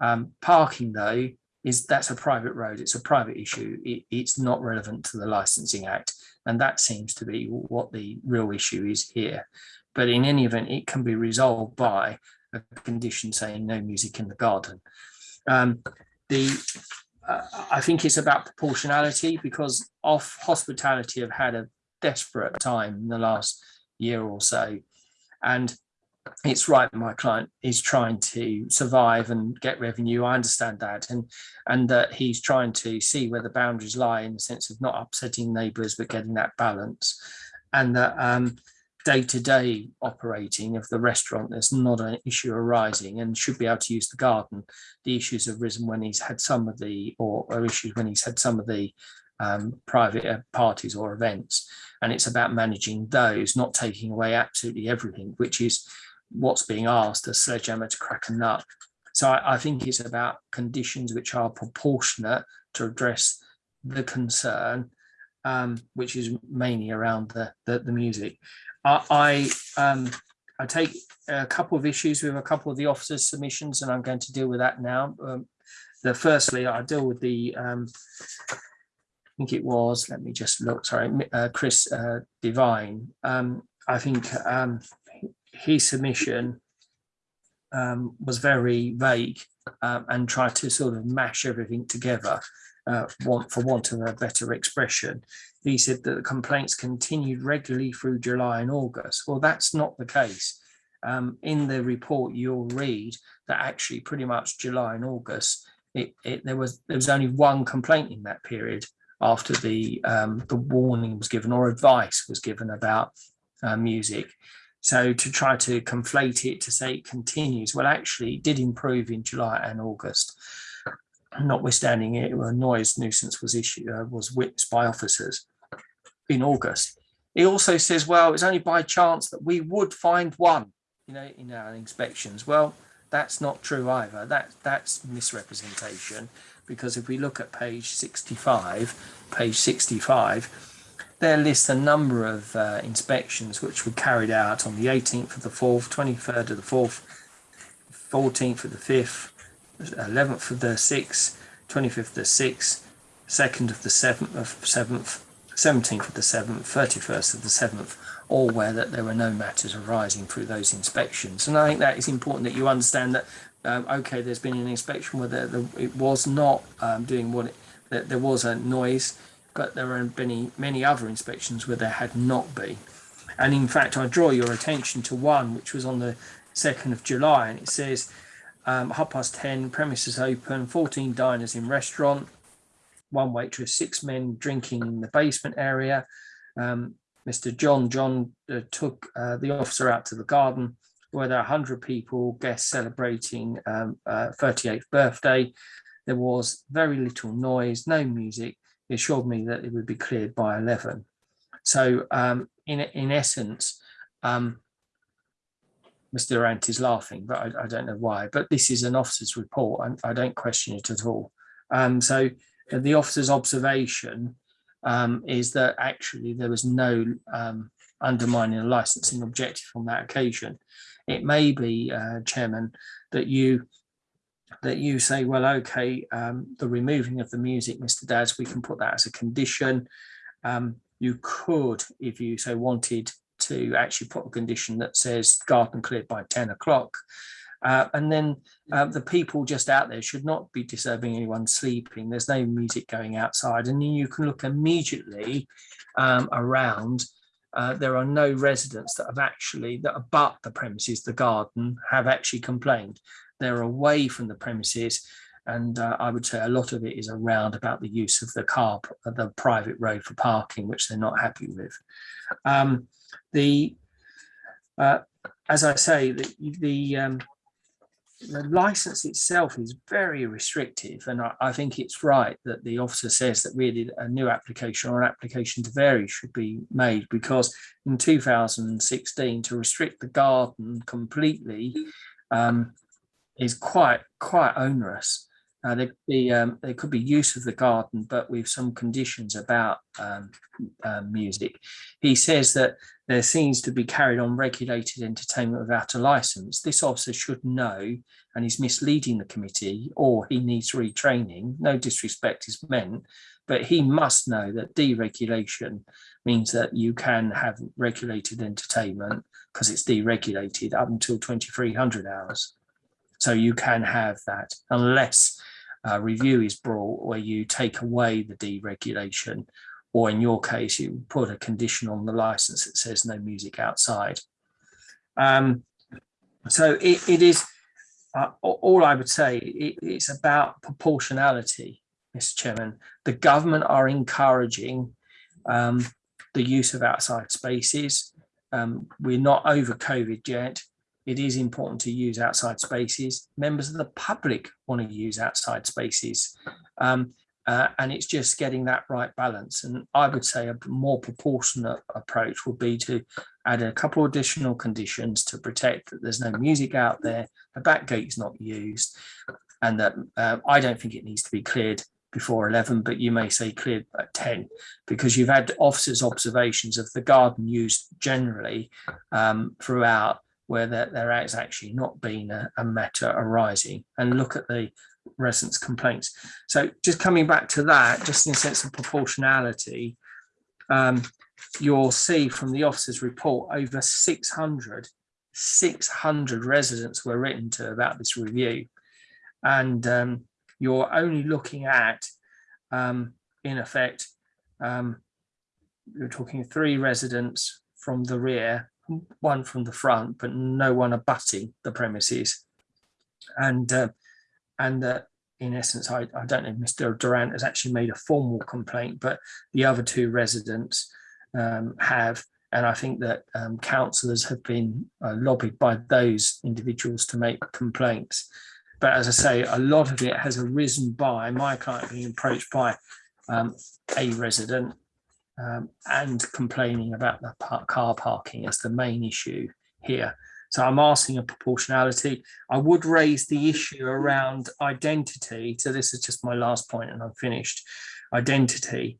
Um, parking, though, is that's a private road, it's a private issue, it, it's not relevant to the Licensing Act. And that seems to be what the real issue is here. But in any event, it can be resolved by a condition saying no music in the garden. Um, the uh, I think it's about proportionality because off hospitality have had a desperate time in the last year or so. And it's right that my client is trying to survive and get revenue. I understand that, and and that he's trying to see where the boundaries lie in the sense of not upsetting neighbours but getting that balance, and that um, day-to-day operating of the restaurant there's not an issue arising and should be able to use the garden. The issues have risen when he's had some of the or, or issues when he's had some of the um, private uh, parties or events, and it's about managing those, not taking away absolutely everything, which is what's being asked, a sledgehammer to crack a nut. So I, I think it's about conditions which are proportionate to address the concern, um, which is mainly around the, the, the music. I, I, um, I take a couple of issues with a couple of the officers' submissions, and I'm going to deal with that now. Um, the firstly, I deal with the, um, I think it was, let me just look, sorry, uh, Chris uh, Devine. Um, I think um, his submission um, was very vague um, and tried to sort of mash everything together uh, for want of a better expression. He said that the complaints continued regularly through July and August. Well, that's not the case. Um, in the report, you'll read that actually pretty much July and August, it, it, there was there was only one complaint in that period after the um, the warning was given or advice was given about uh, music So to try to conflate it to say it continues, well, actually it did improve in July and August. Notwithstanding it, a noise nuisance was issued, uh, was witnessed by officers in August. He also says, well, it's only by chance that we would find one, you know, in our inspections. Well, that's not true either. That that's misrepresentation because if we look at page 65, page 65, there lists a number of uh, inspections which were carried out on the 18th of the 4th, 23rd of the 4th, 14th of the 5th, 11th of the 6th, 25th of the 6th, 2nd of the 7th of 7th, 17th of the 7th, 31st of the 7th, all where that there were no matters arising through those inspections. And I think that is important that you understand that, um, okay, there's been an inspection where there, there, it was not um, doing what it, there was a noise, but there have been many other inspections where there had not been. And in fact, I draw your attention to one which was on the 2nd of July, and it says um, half past 10, premises open, 14 diners in restaurant, one waitress, six men drinking in the basement area. Um, Mr. John John uh, took uh, the officer out to the garden where there are 100 people, guests celebrating um, uh, 38th birthday. There was very little noise, no music. Assured me that it would be cleared by 11. So um, in, in essence, um, Mr. Durant is laughing, but I, I, don't know why. But this is an officer's report. I, I don't question it at all. Um, so the officer's observation um, is that actually there was no um, undermining a licensing objective on that occasion. It may be, uh, Chairman, that you that you say, well, okay, um, the removing of the music, Mr. Dadds, we can put that as a condition. Um, you could, if you so wanted, to actually put a condition that says garden cleared by 10 o'clock. Uh, and then uh, the people just out there should not be disturbing anyone sleeping. There's no music going outside. And you can look immediately um, around. Uh, there are no residents that have actually, that abut the premises, the garden, have actually complained. They're away from the premises. And uh, I would say a lot of it is around about the use of the car, the private road for parking, which they're not happy with. Um, the uh, as I say, the, the um, the license itself is very restrictive and I, I, think it's right that the officer says that really a new application or an application to vary should be made because in 2016 to restrict the garden completely um, is quite quite onerous uh, there, could be, um, there could be use of the garden, but with some conditions about um, uh, music. He says that there seems to be carried on regulated entertainment without a license. This officer should know, and he's misleading the committee, or he needs retraining. No disrespect is meant, but he must know that deregulation means that you can have regulated entertainment because it's deregulated up until 2300 hours. So you can have that unless uh, review is brought where you take away the deregulation, or in your case, you put a condition on the license that says no music outside. Um, so it, it is, uh, all I would say, it, it's about proportionality, Mr. Chairman. The government are encouraging um, the use of outside spaces. Um, we're not over COVID yet it is important to use outside spaces. Members of the public want to use outside spaces. Um, uh, and it's just getting that right balance. And I would say a more proportionate approach would be to add a couple additional conditions to protect that there's no music out there, the back gate is not used, and that uh, I don't think it needs to be cleared before 11, but you may say cleared at 10, because you've had officers' observations of the garden used generally um, throughout where there, there has actually not been a, a matter arising and look at the residents complaints. So just coming back to that, just in a sense of proportionality, um, you'll see from the officer's report over 600, 600 residents were written to about this review. And um, you're only looking at, um, in effect, um, you're talking three residents from the rear one from the front, but no one abutting the premises. And uh, and uh, in essence, I, I don't know if Mr. Durant has actually made a formal complaint, but the other two residents um, have, And I think that um, councillors have been uh, lobbied by those individuals to make complaints. But as I say, a lot of it has arisen by my client being approached by um, a resident um, and complaining about the car parking as the main issue here. So I'm asking a proportionality. I would raise the issue around identity. So this is just my last point and I'm finished. Identity.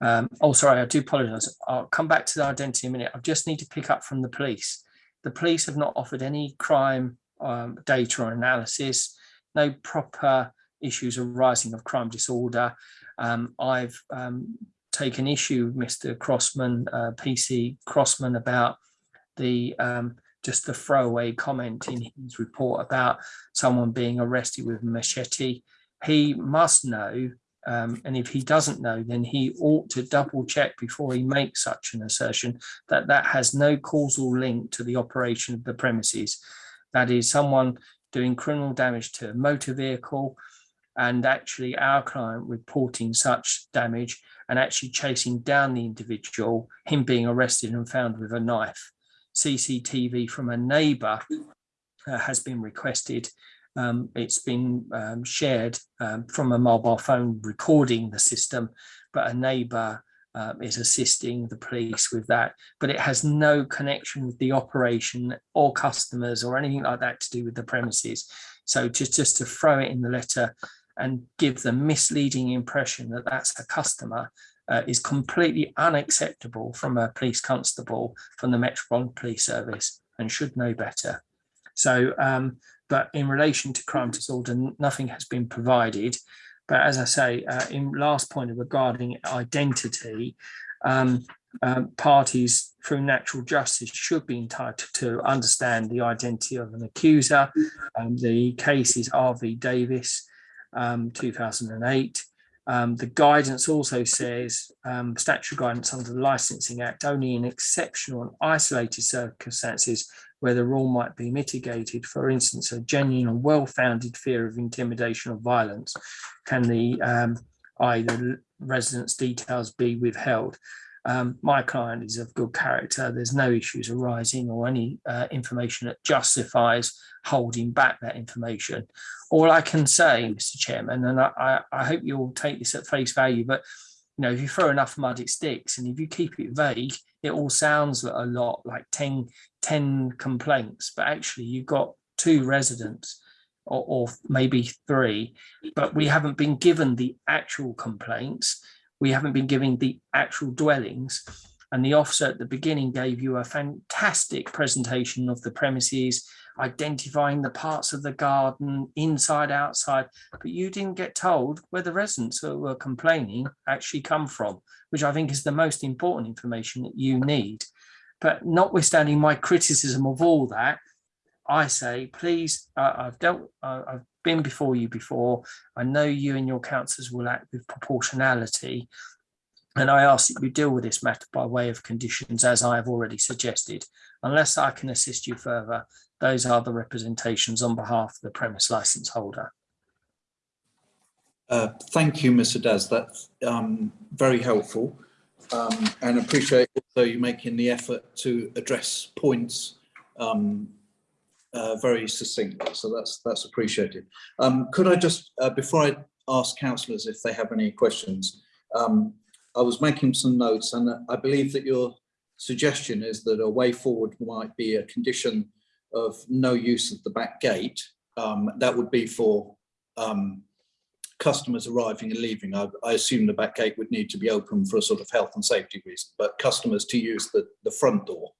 Um, oh, sorry, I do apologize. I'll come back to the identity in a minute. I just need to pick up from the police. The police have not offered any crime um, data or analysis, no proper issues arising of crime disorder. Um, I've um, taken issue with Mr. Crossman, uh, PC Crossman, about the um, just the throwaway comment in his report about someone being arrested with a machete. He must know, um, and if he doesn't know, then he ought to double check before he makes such an assertion that that has no causal link to the operation of the premises. That is someone doing criminal damage to a motor vehicle and actually our client reporting such damage and actually chasing down the individual, him being arrested and found with a knife. CCTV from a neighbour uh, has been requested. Um, it's been um, shared um, from a mobile phone recording the system, but a neighbour uh, is assisting the police with that. But it has no connection with the operation or customers or anything like that to do with the premises. So just, just to throw it in the letter and give the misleading impression that that's a customer uh, is completely unacceptable from a police constable from the Metropolitan Police Service and should know better. So, um, but in relation to crime disorder, nothing has been provided. But as I say, uh, in last point regarding identity, um, um, parties through natural justice should be entitled to understand the identity of an accuser. Um, the case is R v Davis, um, 2008. Um, the guidance also says um, statutory guidance under the Licensing Act only in exceptional and isolated circumstances where the rule might be mitigated, for instance, a genuine and well-founded fear of intimidation or violence, can the um, either residence details be withheld. Um, my client is of good character. There's no issues arising or any uh, information that justifies holding back that information. All I can say, Mr. Chairman, and I, I hope you'll take this at face value, but you know, if you throw enough mud, it sticks. And if you keep it vague, it all sounds a lot like 10, 10 complaints, but actually you've got two residents or, or maybe three, but we haven't been given the actual complaints we haven't been giving the actual dwellings. And the officer at the beginning gave you a fantastic presentation of the premises, identifying the parts of the garden, inside, outside, but you didn't get told where the residents who were complaining actually come from, which I think is the most important information that you need. But notwithstanding my criticism of all that, I say, please, uh, I've dealt, uh, I've been before you before. I know you and your councillors will act with proportionality. And I ask that you deal with this matter by way of conditions, as I have already suggested. Unless I can assist you further, those are the representations on behalf of the premise licence holder. Uh, thank you, Mr. Dadds. That's um, very helpful. Um, and appreciate also you making the effort to address points um, uh, very succinctly, so that's that's appreciated. Um, could I just, uh, before I ask councillors if they have any questions, um, I was making some notes and I believe that your suggestion is that a way forward might be a condition of no use of the back gate. Um, that would be for um, customers arriving and leaving. I, I, assume the back gate would need to be open for a sort of health and safety reason, but customers to use the, the front door.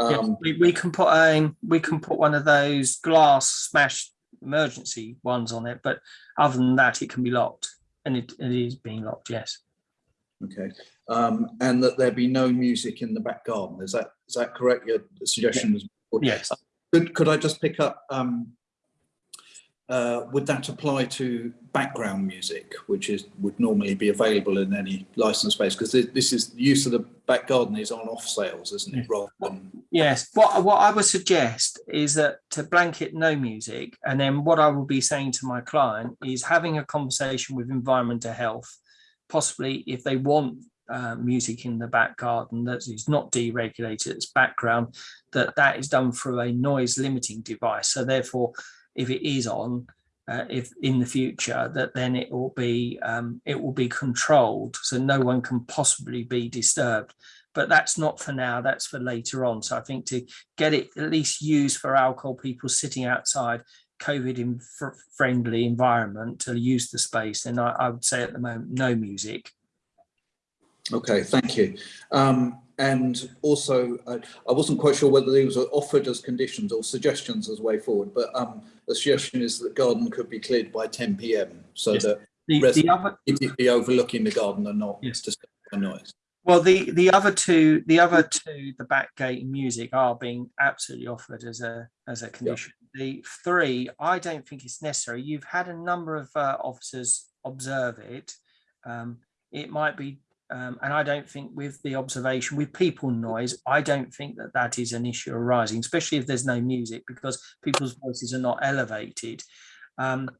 Yes, Um, we, we can put a we can put one of those glass smash emergency ones on it, but other than that, it can be locked, and it, it is being locked. Yes. Okay, um, and that there be no music in the back garden. Is that is that correct? Your suggestion was. Yes. Could could I just pick up? Um, uh, would that apply to background music, which is would normally be available in any licensed space? Because this, this is the use of the back garden is on off sales, isn't it? Rather than Yes. What what I would suggest is that to blanket no music, and then what I will be saying to my client is having a conversation with environmental health, possibly if they want uh, music in the back garden that is not deregulated, it's background, that that is done through a noise limiting device. So therefore, if it is on, uh, if in the future, that then it will be um, it will be controlled, so no one can possibly be disturbed. But that's not for now. That's for later on. So I think to get it at least used for alcohol people sitting outside COVID friendly environment to use the space, then I, I would say at the moment no music. Okay, thank you. Um, and also, I, I wasn't quite sure whether these were offered as conditions or suggestions as way forward, but um, the suggestion is that garden could be cleared by 10 p.m. so Yes. that The, the residents other immediately overlooking the garden are not Yes. disturbed by noise. Well, the the other two, the other two, the back gate and music are being absolutely offered as a as a condition. The three, I don't think it's necessary. You've had a number of uh, officers observe it. Um, it might be, um, and I don't think with the observation with people noise, I don't think that that is an issue arising, especially if there's no music because people's voices are not elevated. Um,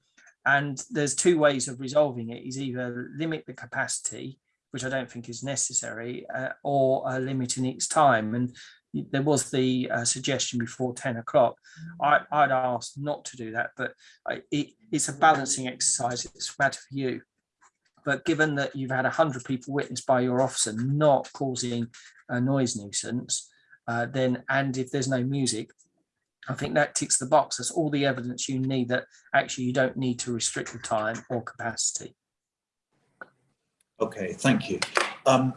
and there's two ways of resolving it: is either limit the capacity which I don't think is necessary, uh, or uh, limiting its time. And there was the uh, suggestion before 10 o'clock. I'd ask not to do that, but I, it, it's a balancing exercise. It's matter for you. But given that you've had 100 people witnessed by your officer not causing a noise nuisance, uh, then, and if there's no music, I think that ticks the box. That's all the evidence you need that actually you don't need to restrict the time or capacity. Okay, thank you. Um,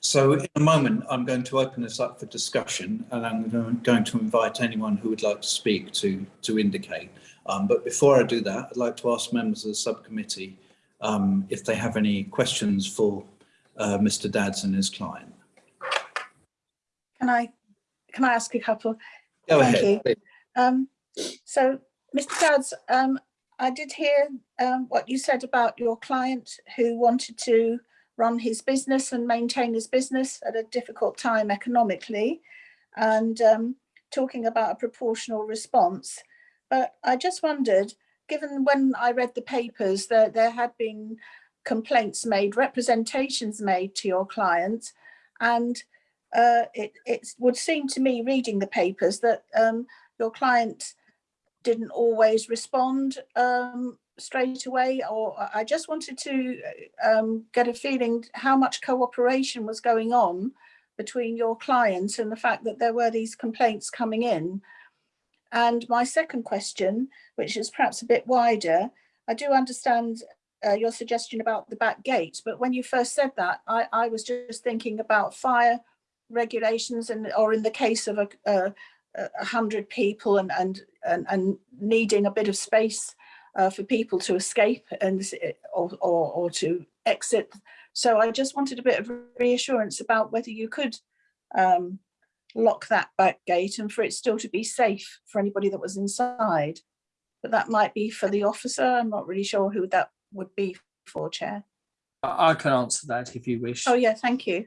so in a moment, I'm going to open this up for discussion and I'm going- to invite anyone who would like to speak to, to indicate. Um, but before I do that, I'd like to ask members of the subcommittee um, if they have any questions for uh, Mr. Dadds and his client. Can I, can I ask a couple? Go Thank ahead. you. Um, so, Mr. Dadds, um, I did hear um, what you said about your client who wanted to run his business and maintain his business at a difficult time economically, and um, talking about a proportional response. But I just wondered, given when I read the papers, that there had been complaints made, representations made to your client, and uh, it, it would seem to me reading the papers that um, your client didn't always respond um, straight away, or I- just wanted to um, get a feeling how much cooperation was going on between your client and the fact that there were these complaints coming in. And my second question, which is perhaps a bit wider, I do understand uh, your suggestion about the back gate, but when you first said that, I, I was just thinking about fire regulations and, or in the case of a, a, a hundred people and, and, and, and needing a bit of space uh, for people to escape and, or, or, or to exit. So I just wanted a bit of reassurance about whether you could um, lock that back gate and for it still to be safe for anybody that was inside. But that might be for the officer. I'm not really sure who that would be for, Chair. I I can answer that if you wish. Oh, yeah, thank you.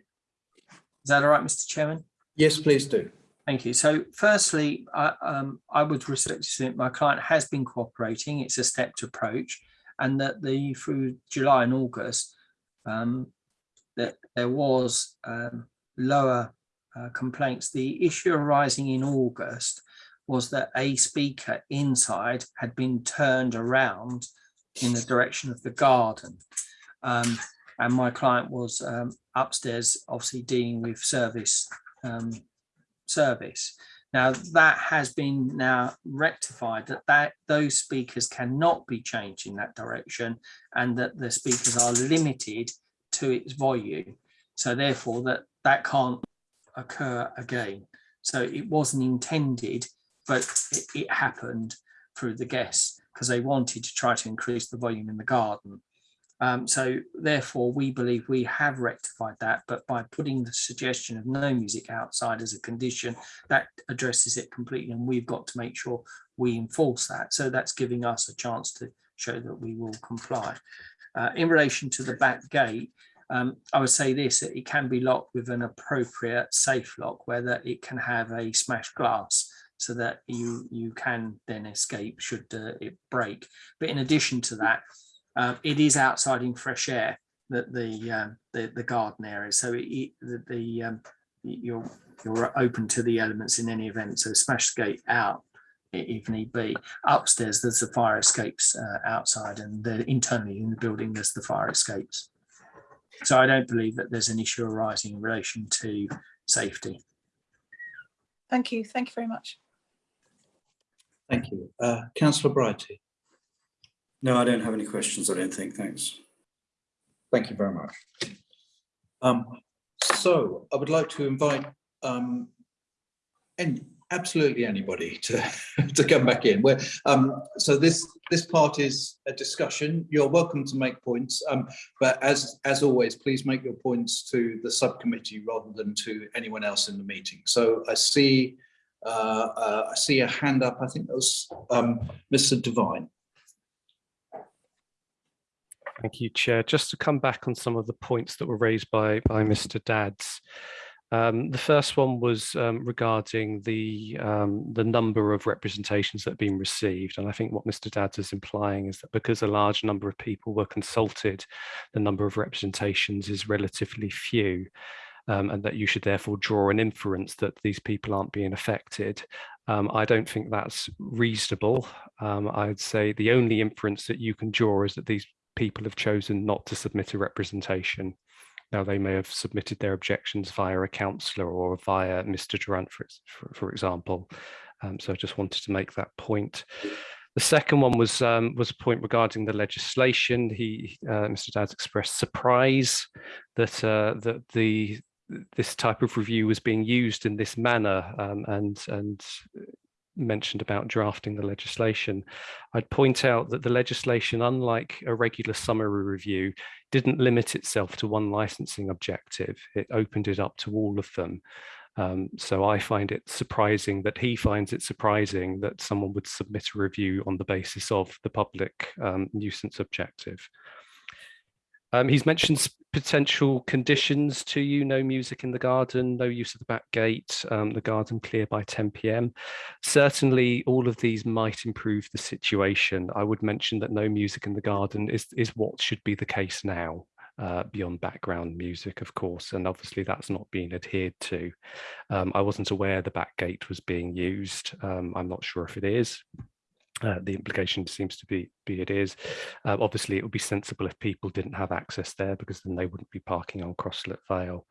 Is that all right, Mr. Chairman? Yes, please do. Thank you. So firstly, I, um, I would respect to submit my client has been cooperating. It's a stepped approach and that the through July and August, um, that there was um, lower uh, complaints. The issue arising in August was that a speaker inside had been turned around in the direction of the garden. Um, and my client was um, upstairs, obviously dealing with service um, service. Now that has been now rectified that that those speakers cannot be changed in that direction and that the speakers are limited to its volume. So therefore that that can't occur again. So it wasn't intended, but it, it happened through the guests because they wanted to try to increase the volume in the garden. Um, so therefore, we believe we have rectified that, but by putting the suggestion of no music outside as a condition, that addresses it completely, and we've got to make sure we enforce that. So that's giving us a chance to show that we will comply. Uh, in relation to the back gate, um, I would say this, that it can be locked with an appropriate safe lock, whether it can have a smashed glass so that you, you can then escape should uh, it break. But in addition to that, uh, it is outside in fresh air. the the um, the, the garden area. So it, the, the um, you're you're open to the elements in any event. So smash the gate out if need be. Upstairs, there's the fire escapes uh, outside, and the, internally in the building, there's the fire escapes. So I don't believe that there's an issue arising in relation to safety. Thank you. Thank you very much. Thank you. Uh, Councillor Brighty. No, I don't have any questions, I don't think, thanks. Thank you very much. Um, so I would like to invite um, and absolutely anybody to, to come back in. Um, so this this part is a discussion. You're welcome to make points, um, but as as always, please make your points to the subcommittee rather than to anyone else in the meeting. So I see uh, uh, I see a hand up. I think that was um, Mr. Devine. Thank you, Chair. Just to come back on some of the points that were raised by, by Mr. Dadds. Um, the first one was um, regarding the um, the number of representations that have been received. And I think what Mr. Dadds is implying is that because a large number of people were consulted, the number of representations is relatively few. Um, and that you should therefore draw an inference that these people aren't being affected. Um, I don't think that's reasonable. Um, I'd say the only inference that you can draw is that these people have chosen not to submit a representation. Now they may have submitted their objections via a councillor or via Mr Durant, for, for, for example. Um, so I just wanted to make that point. The second one was um, was a point regarding the legislation. He, uh, Mr. Dadds expressed surprise that uh, that the this type of review was being used in this manner um, and and mentioned about drafting the legislation, I'd point out that the legislation, unlike a regular summary review, didn't limit itself to one licensing objective. It opened it up to all of them. Um, so I find it surprising that he finds it surprising that someone would submit a review on the basis of the public um, nuisance objective. Um, he's mentioned potential conditions to you, no music in the garden, no use of the back gate, um, the garden clear by 10 p.m. Certainly all of these might improve the situation. I would mention that no music in the garden is, is what should be the case now. Uh, beyond background music, of course, and obviously that's not being adhered to. Um, I wasn't aware the back gate was being used. Um, I'm not sure if it is. Uh, the implication seems to be, be it is. Uh, obviously, it would be sensible if people didn't have access there because then they wouldn't be parking on Crosslet Vale.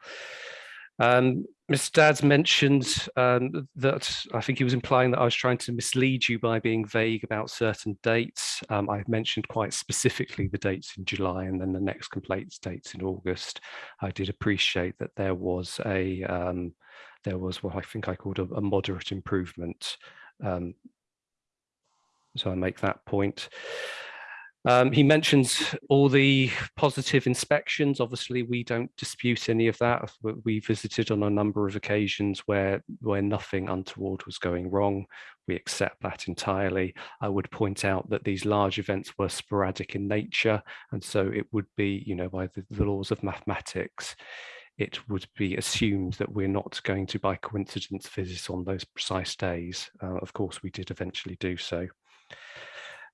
Um, Mr. Dadds mentioned um, that I think he was implying that I was trying to mislead you by being vague about certain dates. Um, I've mentioned quite specifically the dates in July and then the next complaints dates in August. I did appreciate that there was a um, there was what I think I called a, a moderate improvement um, so I make that point. Um, he mentions all the positive inspections. Obviously, we don't dispute any of that. We visited on a number of occasions where, where nothing untoward was going wrong. We accept that entirely. I would point out that these large events were sporadic in nature. And so it would be, you know, by the, the laws of mathematics, it would be assumed that we're not going to, by coincidence, visit on those precise days. Uh, of course, we did eventually do so.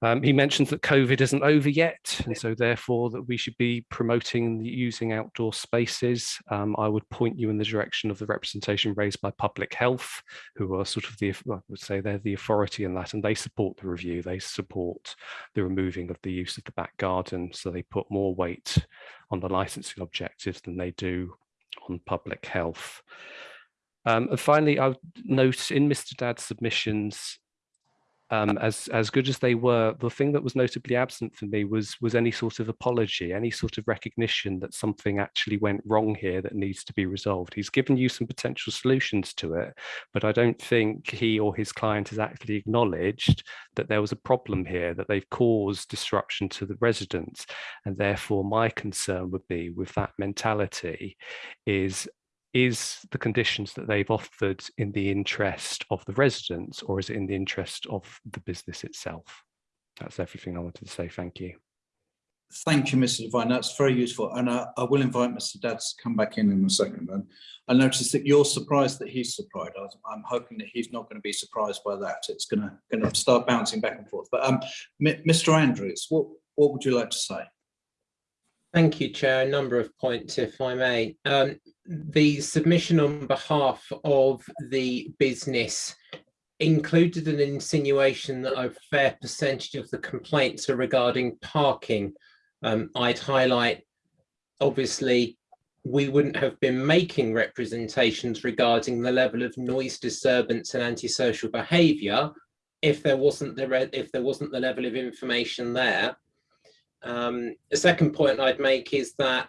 Um, he mentions that COVID isn't over yet, and so therefore that we should be promoting using outdoor spaces. Um, I would point you in the direction of the representation raised by public health, who are sort of the, I would say they're the authority in that, and they support the review. They support the removing of the use of the back garden, so they put more weight on the licensing objectives than they do on public health. Um, and finally, I would note in Mr. Dadd's submissions, um, as as good as they were, the thing that was notably absent for me was was any sort of apology, any sort of recognition that something actually went wrong here that needs to be resolved. He's given you some potential solutions to it, but I don't think he or his client has actually acknowledged that there was a problem here, that they've caused disruption to the residents, and therefore my concern would be with that mentality is is the conditions that they've offered in the interest of the residents or is it in the interest of the business itself? That's everything I wanted to say. Thank you. Thank you, Mr. Devine. That's very useful. And I, I will invite Mr. Dadds to come back in in a second. And I noticed that you're surprised that he's surprised. I'm hoping that he's not going to be surprised by that. It's going to, going to start bouncing back and forth. But um, Mr. Andrews, what, what would you like to say? Thank you, Chair. A number of points, if I may. Um, the submission on behalf of the business included an insinuation that a fair percentage of the complaints are regarding parking. Um, I'd highlight, obviously, we wouldn't have been making representations regarding the level of noise disturbance and antisocial behaviour if there wasn't the if there wasn't the level of information there. Um, the second point I'd make is that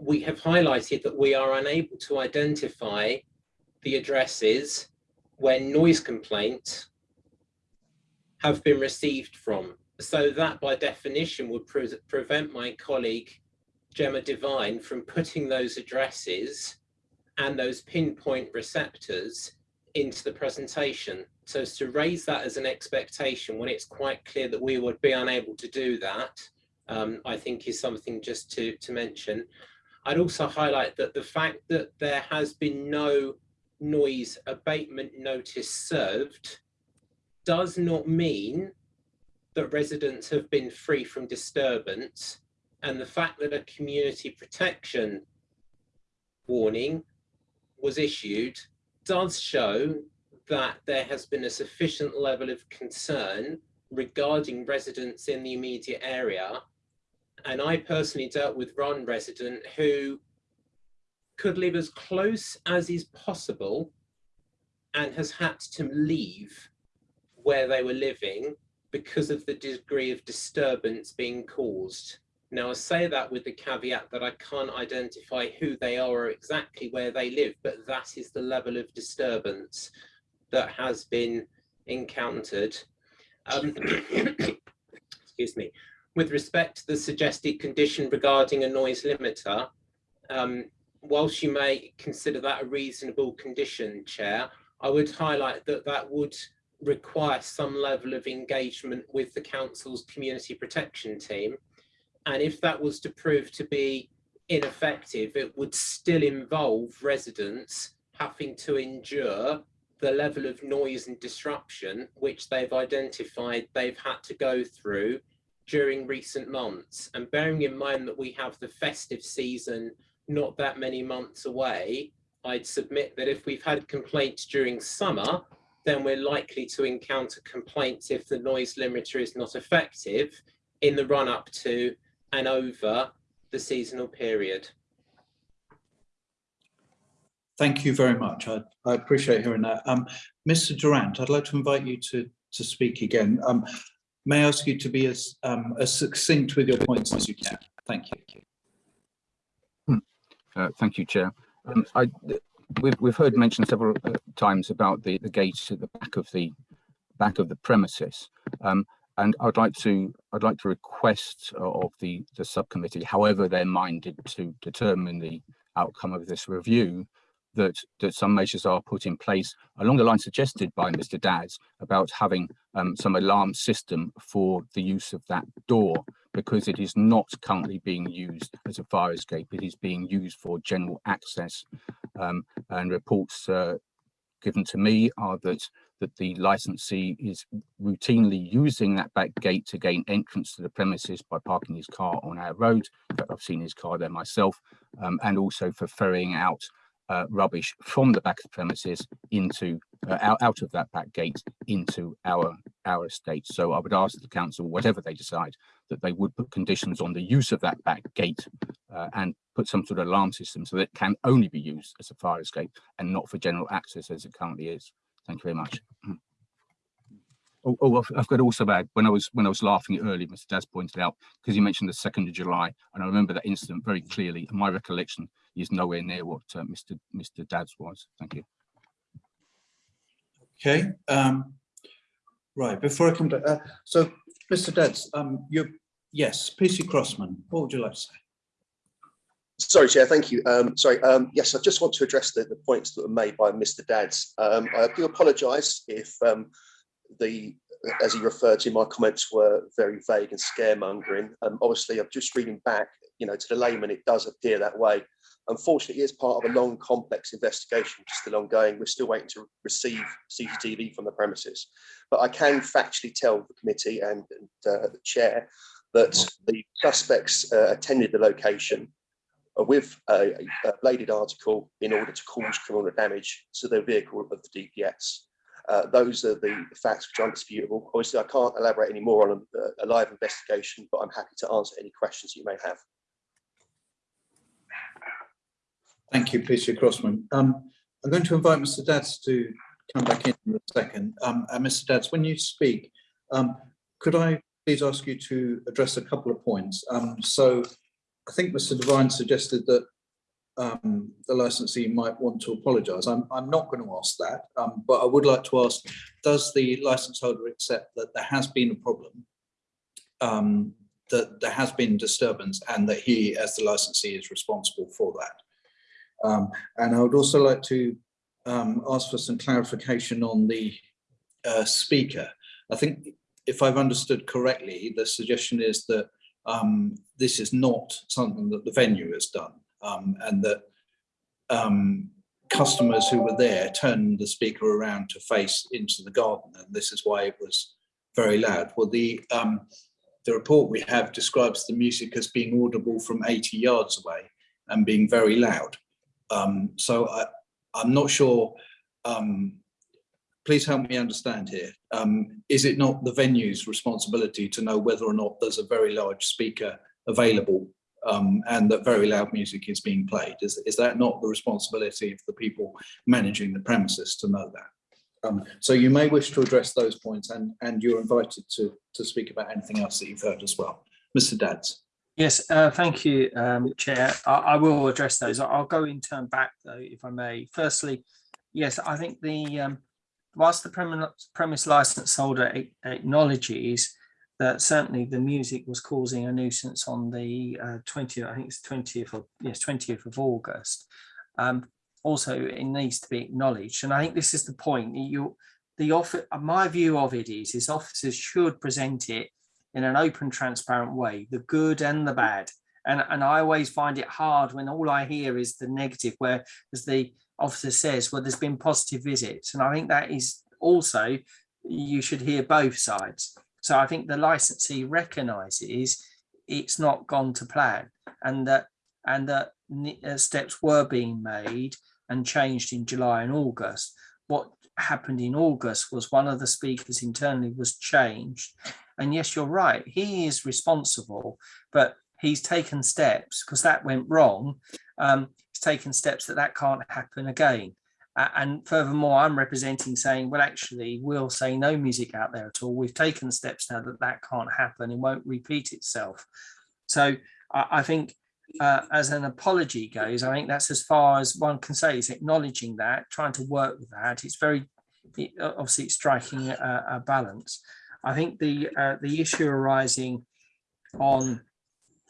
we have highlighted that we are unable to identify the addresses where noise complaints have been received from. So that by definition would pre prevent my colleague Gemma Devine from putting those addresses and those pinpoint receptors into the presentation. So to raise that as an expectation when it's quite clear that we would be unable to do that, um, I think is something just to, to mention. I'd also highlight that the fact that there has been no noise abatement notice served does not mean that residents have been free from disturbance and the fact that a community protection warning was issued does show that there has been a sufficient level of concern regarding residents in the immediate area. And I personally dealt with one resident who could live as close as is possible and has had to leave where they were living because of the degree of disturbance being caused. Now, I say that with the caveat that I can't identify who they are or exactly where they live, but that is the level of disturbance that has been encountered. Um, excuse me. With respect to the suggested condition regarding a noise limiter, um, whilst you may consider that a reasonable condition, Chair, I would highlight that that would require some level of engagement with the council's community protection team. And if that was to prove to be ineffective, it would still involve residents having to endure the level of noise and disruption which they've identified they've had to go through during recent months. And bearing in mind that we have the festive season not that many months away, I'd submit that if we've had complaints during summer, then we're likely to encounter complaints if the noise limiter is not effective in the run up to and over the seasonal period. Thank you very much. I, I appreciate hearing that. Um, Mr. Durant, I'd like to invite you to, to speak again. Um, may I ask you to be as, um, as succinct with your points as you can? Thank you. Hmm. Uh, thank you, Chair. Um, I, we've, we've heard mentioned several uh, times about the, the gates at the back of the back of the premises. Um, and I'd like to I'd like to request of the the subcommittee, however they're minded to determine the outcome of this review, that that some measures are put in place along the line suggested by Mr. Dadds about having um, some alarm system for the use of that door because it is not currently being used as a fire escape. It is being used for general access um, and reports uh, given to me are that that the licensee is routinely using that back gate to gain entrance to the premises by parking his car on our road. I've seen his car there myself, um, and also for ferrying out uh, rubbish from the back of the premises into uh, out, out of that back gate into our our estate. So I would ask the council, whatever they decide, that they would put conditions on the use of that back gate uh, and put some sort of alarm system so that it can only be used as a fire escape and not for general access as it currently is. Thank you very much. Oh, oh, I've, got also add when I was when I was laughing earlier, Mr. Dadds pointed out because you mentioned the second of July, and I remember that incident very clearly. And my recollection is nowhere near what uh, Mr. Mr. Dad's was. Thank you. Okay. Um, right. Before I come to uh, so, Mr. Dadds, um, you yes, PC Crossman. What would you like to say? Sorry, Chair, thank you. Um, sorry, um, yes, I just want to address the, the points that were made by Mr. Dadds. Um, I do apologise if um, the, as he referred to, my comments were very vague and scaremongering. Um, obviously, I'm just reading back, you know, to the layman, it does appear that way. Unfortunately, it's part of a long, complex investigation, which is still ongoing. We're still waiting to receive CCTV from the premises. But I can factually tell the committee and, and uh, the chair that the suspects uh, attended the location uh, with a, a bladed article in order to cause criminal damage to the vehicle of the DPS. Uh, those are the facts which are undisputable. Obviously, I can't elaborate any more on a, a live investigation, but I'm happy to answer any questions you may have. Thank you, PC Crossman. Um, I'm going to invite Mr. Dadds to come back in in a second. Um, and Mr. Dadds, when you speak, um, could I please ask you to address a couple of points? Um, so I think Mr. Devine suggested that um, the licensee might want to apologise. I'm, I'm not going to ask that, um, but I would like to ask, does the license holder accept that there has been a problem, that there has been disturbance and that he, as the licensee, is responsible for that? Um, and I would also like to um, ask for some clarification on the uh, speaker. I think if I've understood correctly, the suggestion is that um, this is not something that the venue has done um, and that um, customers who were there turned the speaker around to face into the garden and this is why it was very loud. Well, the, um, the report we have describes the music as being audible from 80 yards away and being very loud. Um, so I, I'm not sure, um, please help me understand here. Um, is it not the venue's responsibility to know whether or not there's a very large speaker available um, and that very loud music is being played? Is, is that not the responsibility of the people managing the premises to know that? Um, so you may wish to address those points and, and you're invited to, to speak about anything else that you've heard as well. Mr. Dadds. Yes, uh, thank you, um, Chair. I, I, will address those. I'll go in turn back, though, if I may. Firstly, yes, I think the um, whilst the premise, license holder acknowledges that certainly the music was causing a nuisance on the uh, 20th, I think it's 20th of yes, 20th of August. Um, also, it needs to be acknowledged, and I think this is the point. You, the offer, my view of it is, is officers should present it in an open, transparent way, the good and the bad. And, and I always find it hard when all I hear is the negative, where as the officer says, well, there's been positive visits. And I think that is also, you should hear both sides. So I think the licensee recognises it's not gone to plan and that and that uh, steps were being made and changed in July and August. What happened in August was one of the speakers internally was changed and yes, you're right, he is responsible, but he's taken steps because that went wrong. Um, he's taken steps that that can't happen again. Uh, and furthermore, I'm representing saying, well, actually, we'll say no music out there at all. We've taken steps now that that can't happen and won't repeat itself. So I, I think uh, as an apology goes, I think that's as far as one can say is acknowledging that, trying to work with that. It's very, it, obviously, it's striking a, a balance. I think the uh, the issue arising on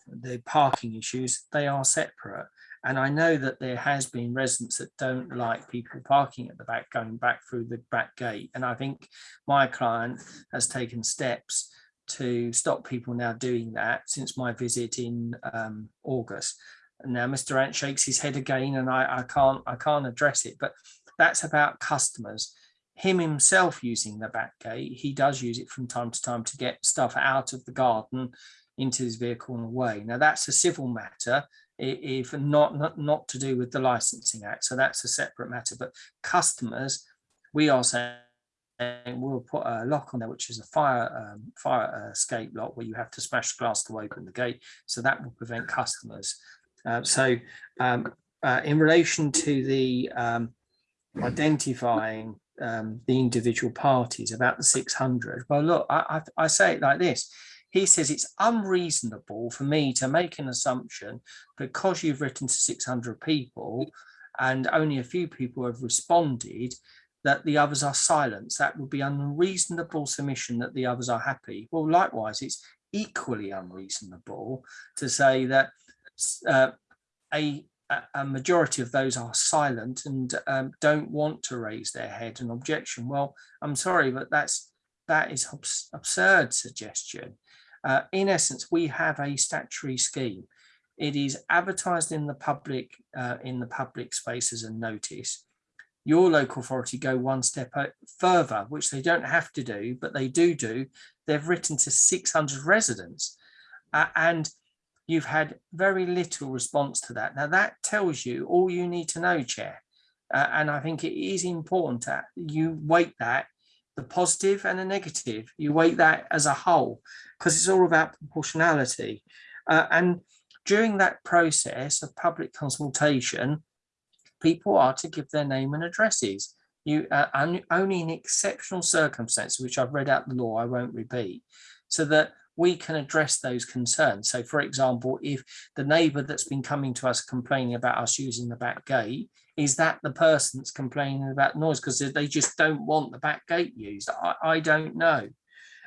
the parking issues, they are separate. And I know that there has been residents that don't like people parking at the back, going back through the back gate. And I think my client has taken steps to stop people now doing that since my visit in um, August. And now Mr. Ant shakes his head again and I, I can't I can't address it, but that's about customers him himself using the back gate, he does use it from time to time to get stuff out of the garden into his vehicle and away. Now that's a civil matter, if not, not, not to do with the licensing act. So that's a separate matter. But customers, we are saying we'll put a lock on there, which is a fire um, fire escape lock where you have to smash glass to open the gate. So that will prevent customers. Uh, so um, uh, in relation to the um, identifying um, the individual parties about the 600. Well, look, I, I, I say it like this. He says it's unreasonable for me to make an assumption because you've written to 600 people and only a few people have responded that the others are silent. That would be unreasonable submission that the others are happy. Well, likewise, it's equally unreasonable to say that uh, a a majority of those are silent and um, don't want to raise their head and objection. Well, I'm sorry, but that's that is abs absurd suggestion. Uh, in essence, we have a statutory scheme. It is advertised in the public uh, in the public spaces and notice. Your local authority go one step further, which they don't have to do, but they do do. They've written to 600 residents Uh, and you've had very little response to that. Now that tells you all you need to know, Chair. Uh, and I think it is important that you weight that, the positive and the negative, you weight that as a whole, because it's all about proportionality. Uh, and during that process of public consultation, people are to give their name and addresses. You uh, only in exceptional circumstances, which I've read out the law, I won't repeat, so that we can address those concerns. So, for example, if the neighbour that's been coming to us complaining about us using the back gate, is that the person that's complaining about noise because they just don't want the back gate used? I, I don't know.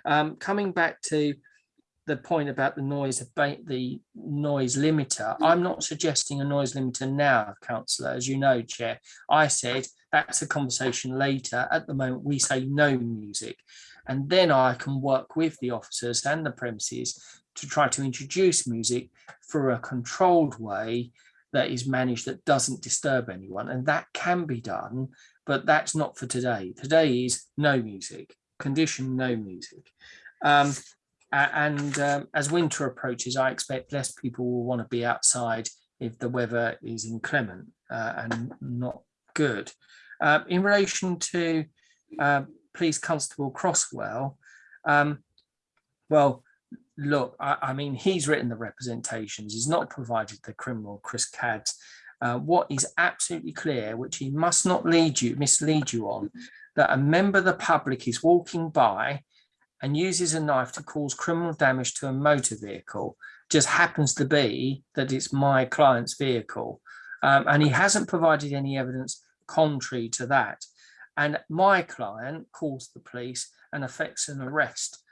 Um, coming back to the point about the noise abate the noise limiter. I'm not suggesting a noise limiter now, councillor, as you know, chair. I said that's a conversation later. At the moment, we say no music. And then I can work with the officers and the premises to try to introduce music for a controlled way that is managed that doesn't disturb anyone. And that can be done, but that's not for today. Today is no music, condition no music. Um, and um, as winter approaches, I expect less people will want to be outside if the weather is inclement uh, and not good. Uh, in relation to uh, Police Constable Crosswell, um, well, look, I, I mean, he's written the representations. He's not provided the criminal Chris Cadds. Uh, what is absolutely clear, which he must not lead you, mislead you on, that a member of the public is walking by and uses a knife to cause criminal damage to a motor vehicle just happens to be that it's my client's vehicle. Um, and he hasn't provided any evidence contrary to that. And my client calls the police and affects an arrest.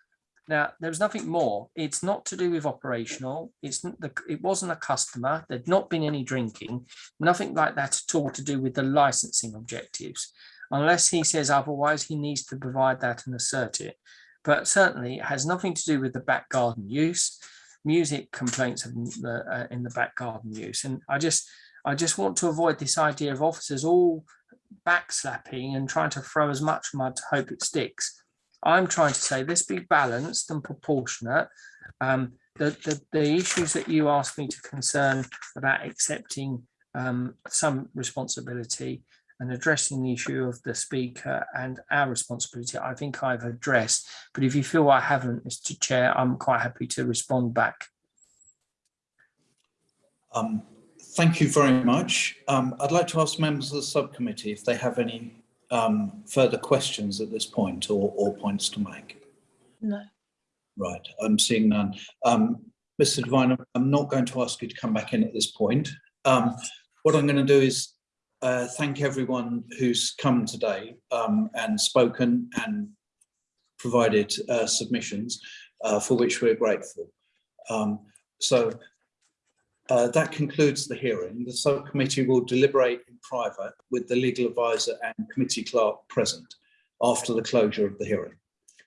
Now, there was nothing more. It's not to do with operational. It's the, it wasn't a customer. There'd not been any drinking, nothing like that at all to do with the licensing objectives. Unless he says otherwise, he needs to provide that and assert it but certainly it has nothing to do with the back garden use, music complaints of the, uh, in the back garden use. And I just, I just want to avoid this idea of officers all backslapping and trying to throw as much mud to hope it sticks. I'm trying to say let's be balanced and proportionate. Um, the, the, the issues that you asked me to concern about accepting um, some responsibility and addressing the issue of the speaker and our responsibility, I think I've addressed. But if you feel I haven't, Mr. Chair, I'm quite happy to respond back. Um, thank you very much. Um, I'd like to ask members of the subcommittee if they have any um, further questions at this point or, or points to make. No. Right, I'm seeing none. Um, Mr. Devine, I'm not going to ask you to come back in at this point. Um, what I'm going to do is uh, thank everyone who's come today um, and spoken and provided uh, submissions uh, for which we're grateful. Um, so uh, that concludes the hearing. The subcommittee will deliberate in private with the legal advisor and committee clerk present after the closure of the hearing.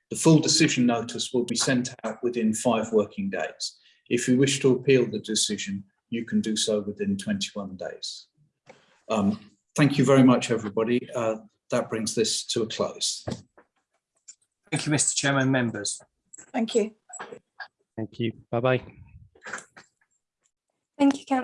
The full decision notice will be sent out within five working days. If you wish to appeal the decision, you can do so within 21 days. Um, thank you very much, everybody. Uh, that brings this to a close. Thank you, Mr. Chairman, members. Thank you. Thank you. Bye-bye. Thank you, councillor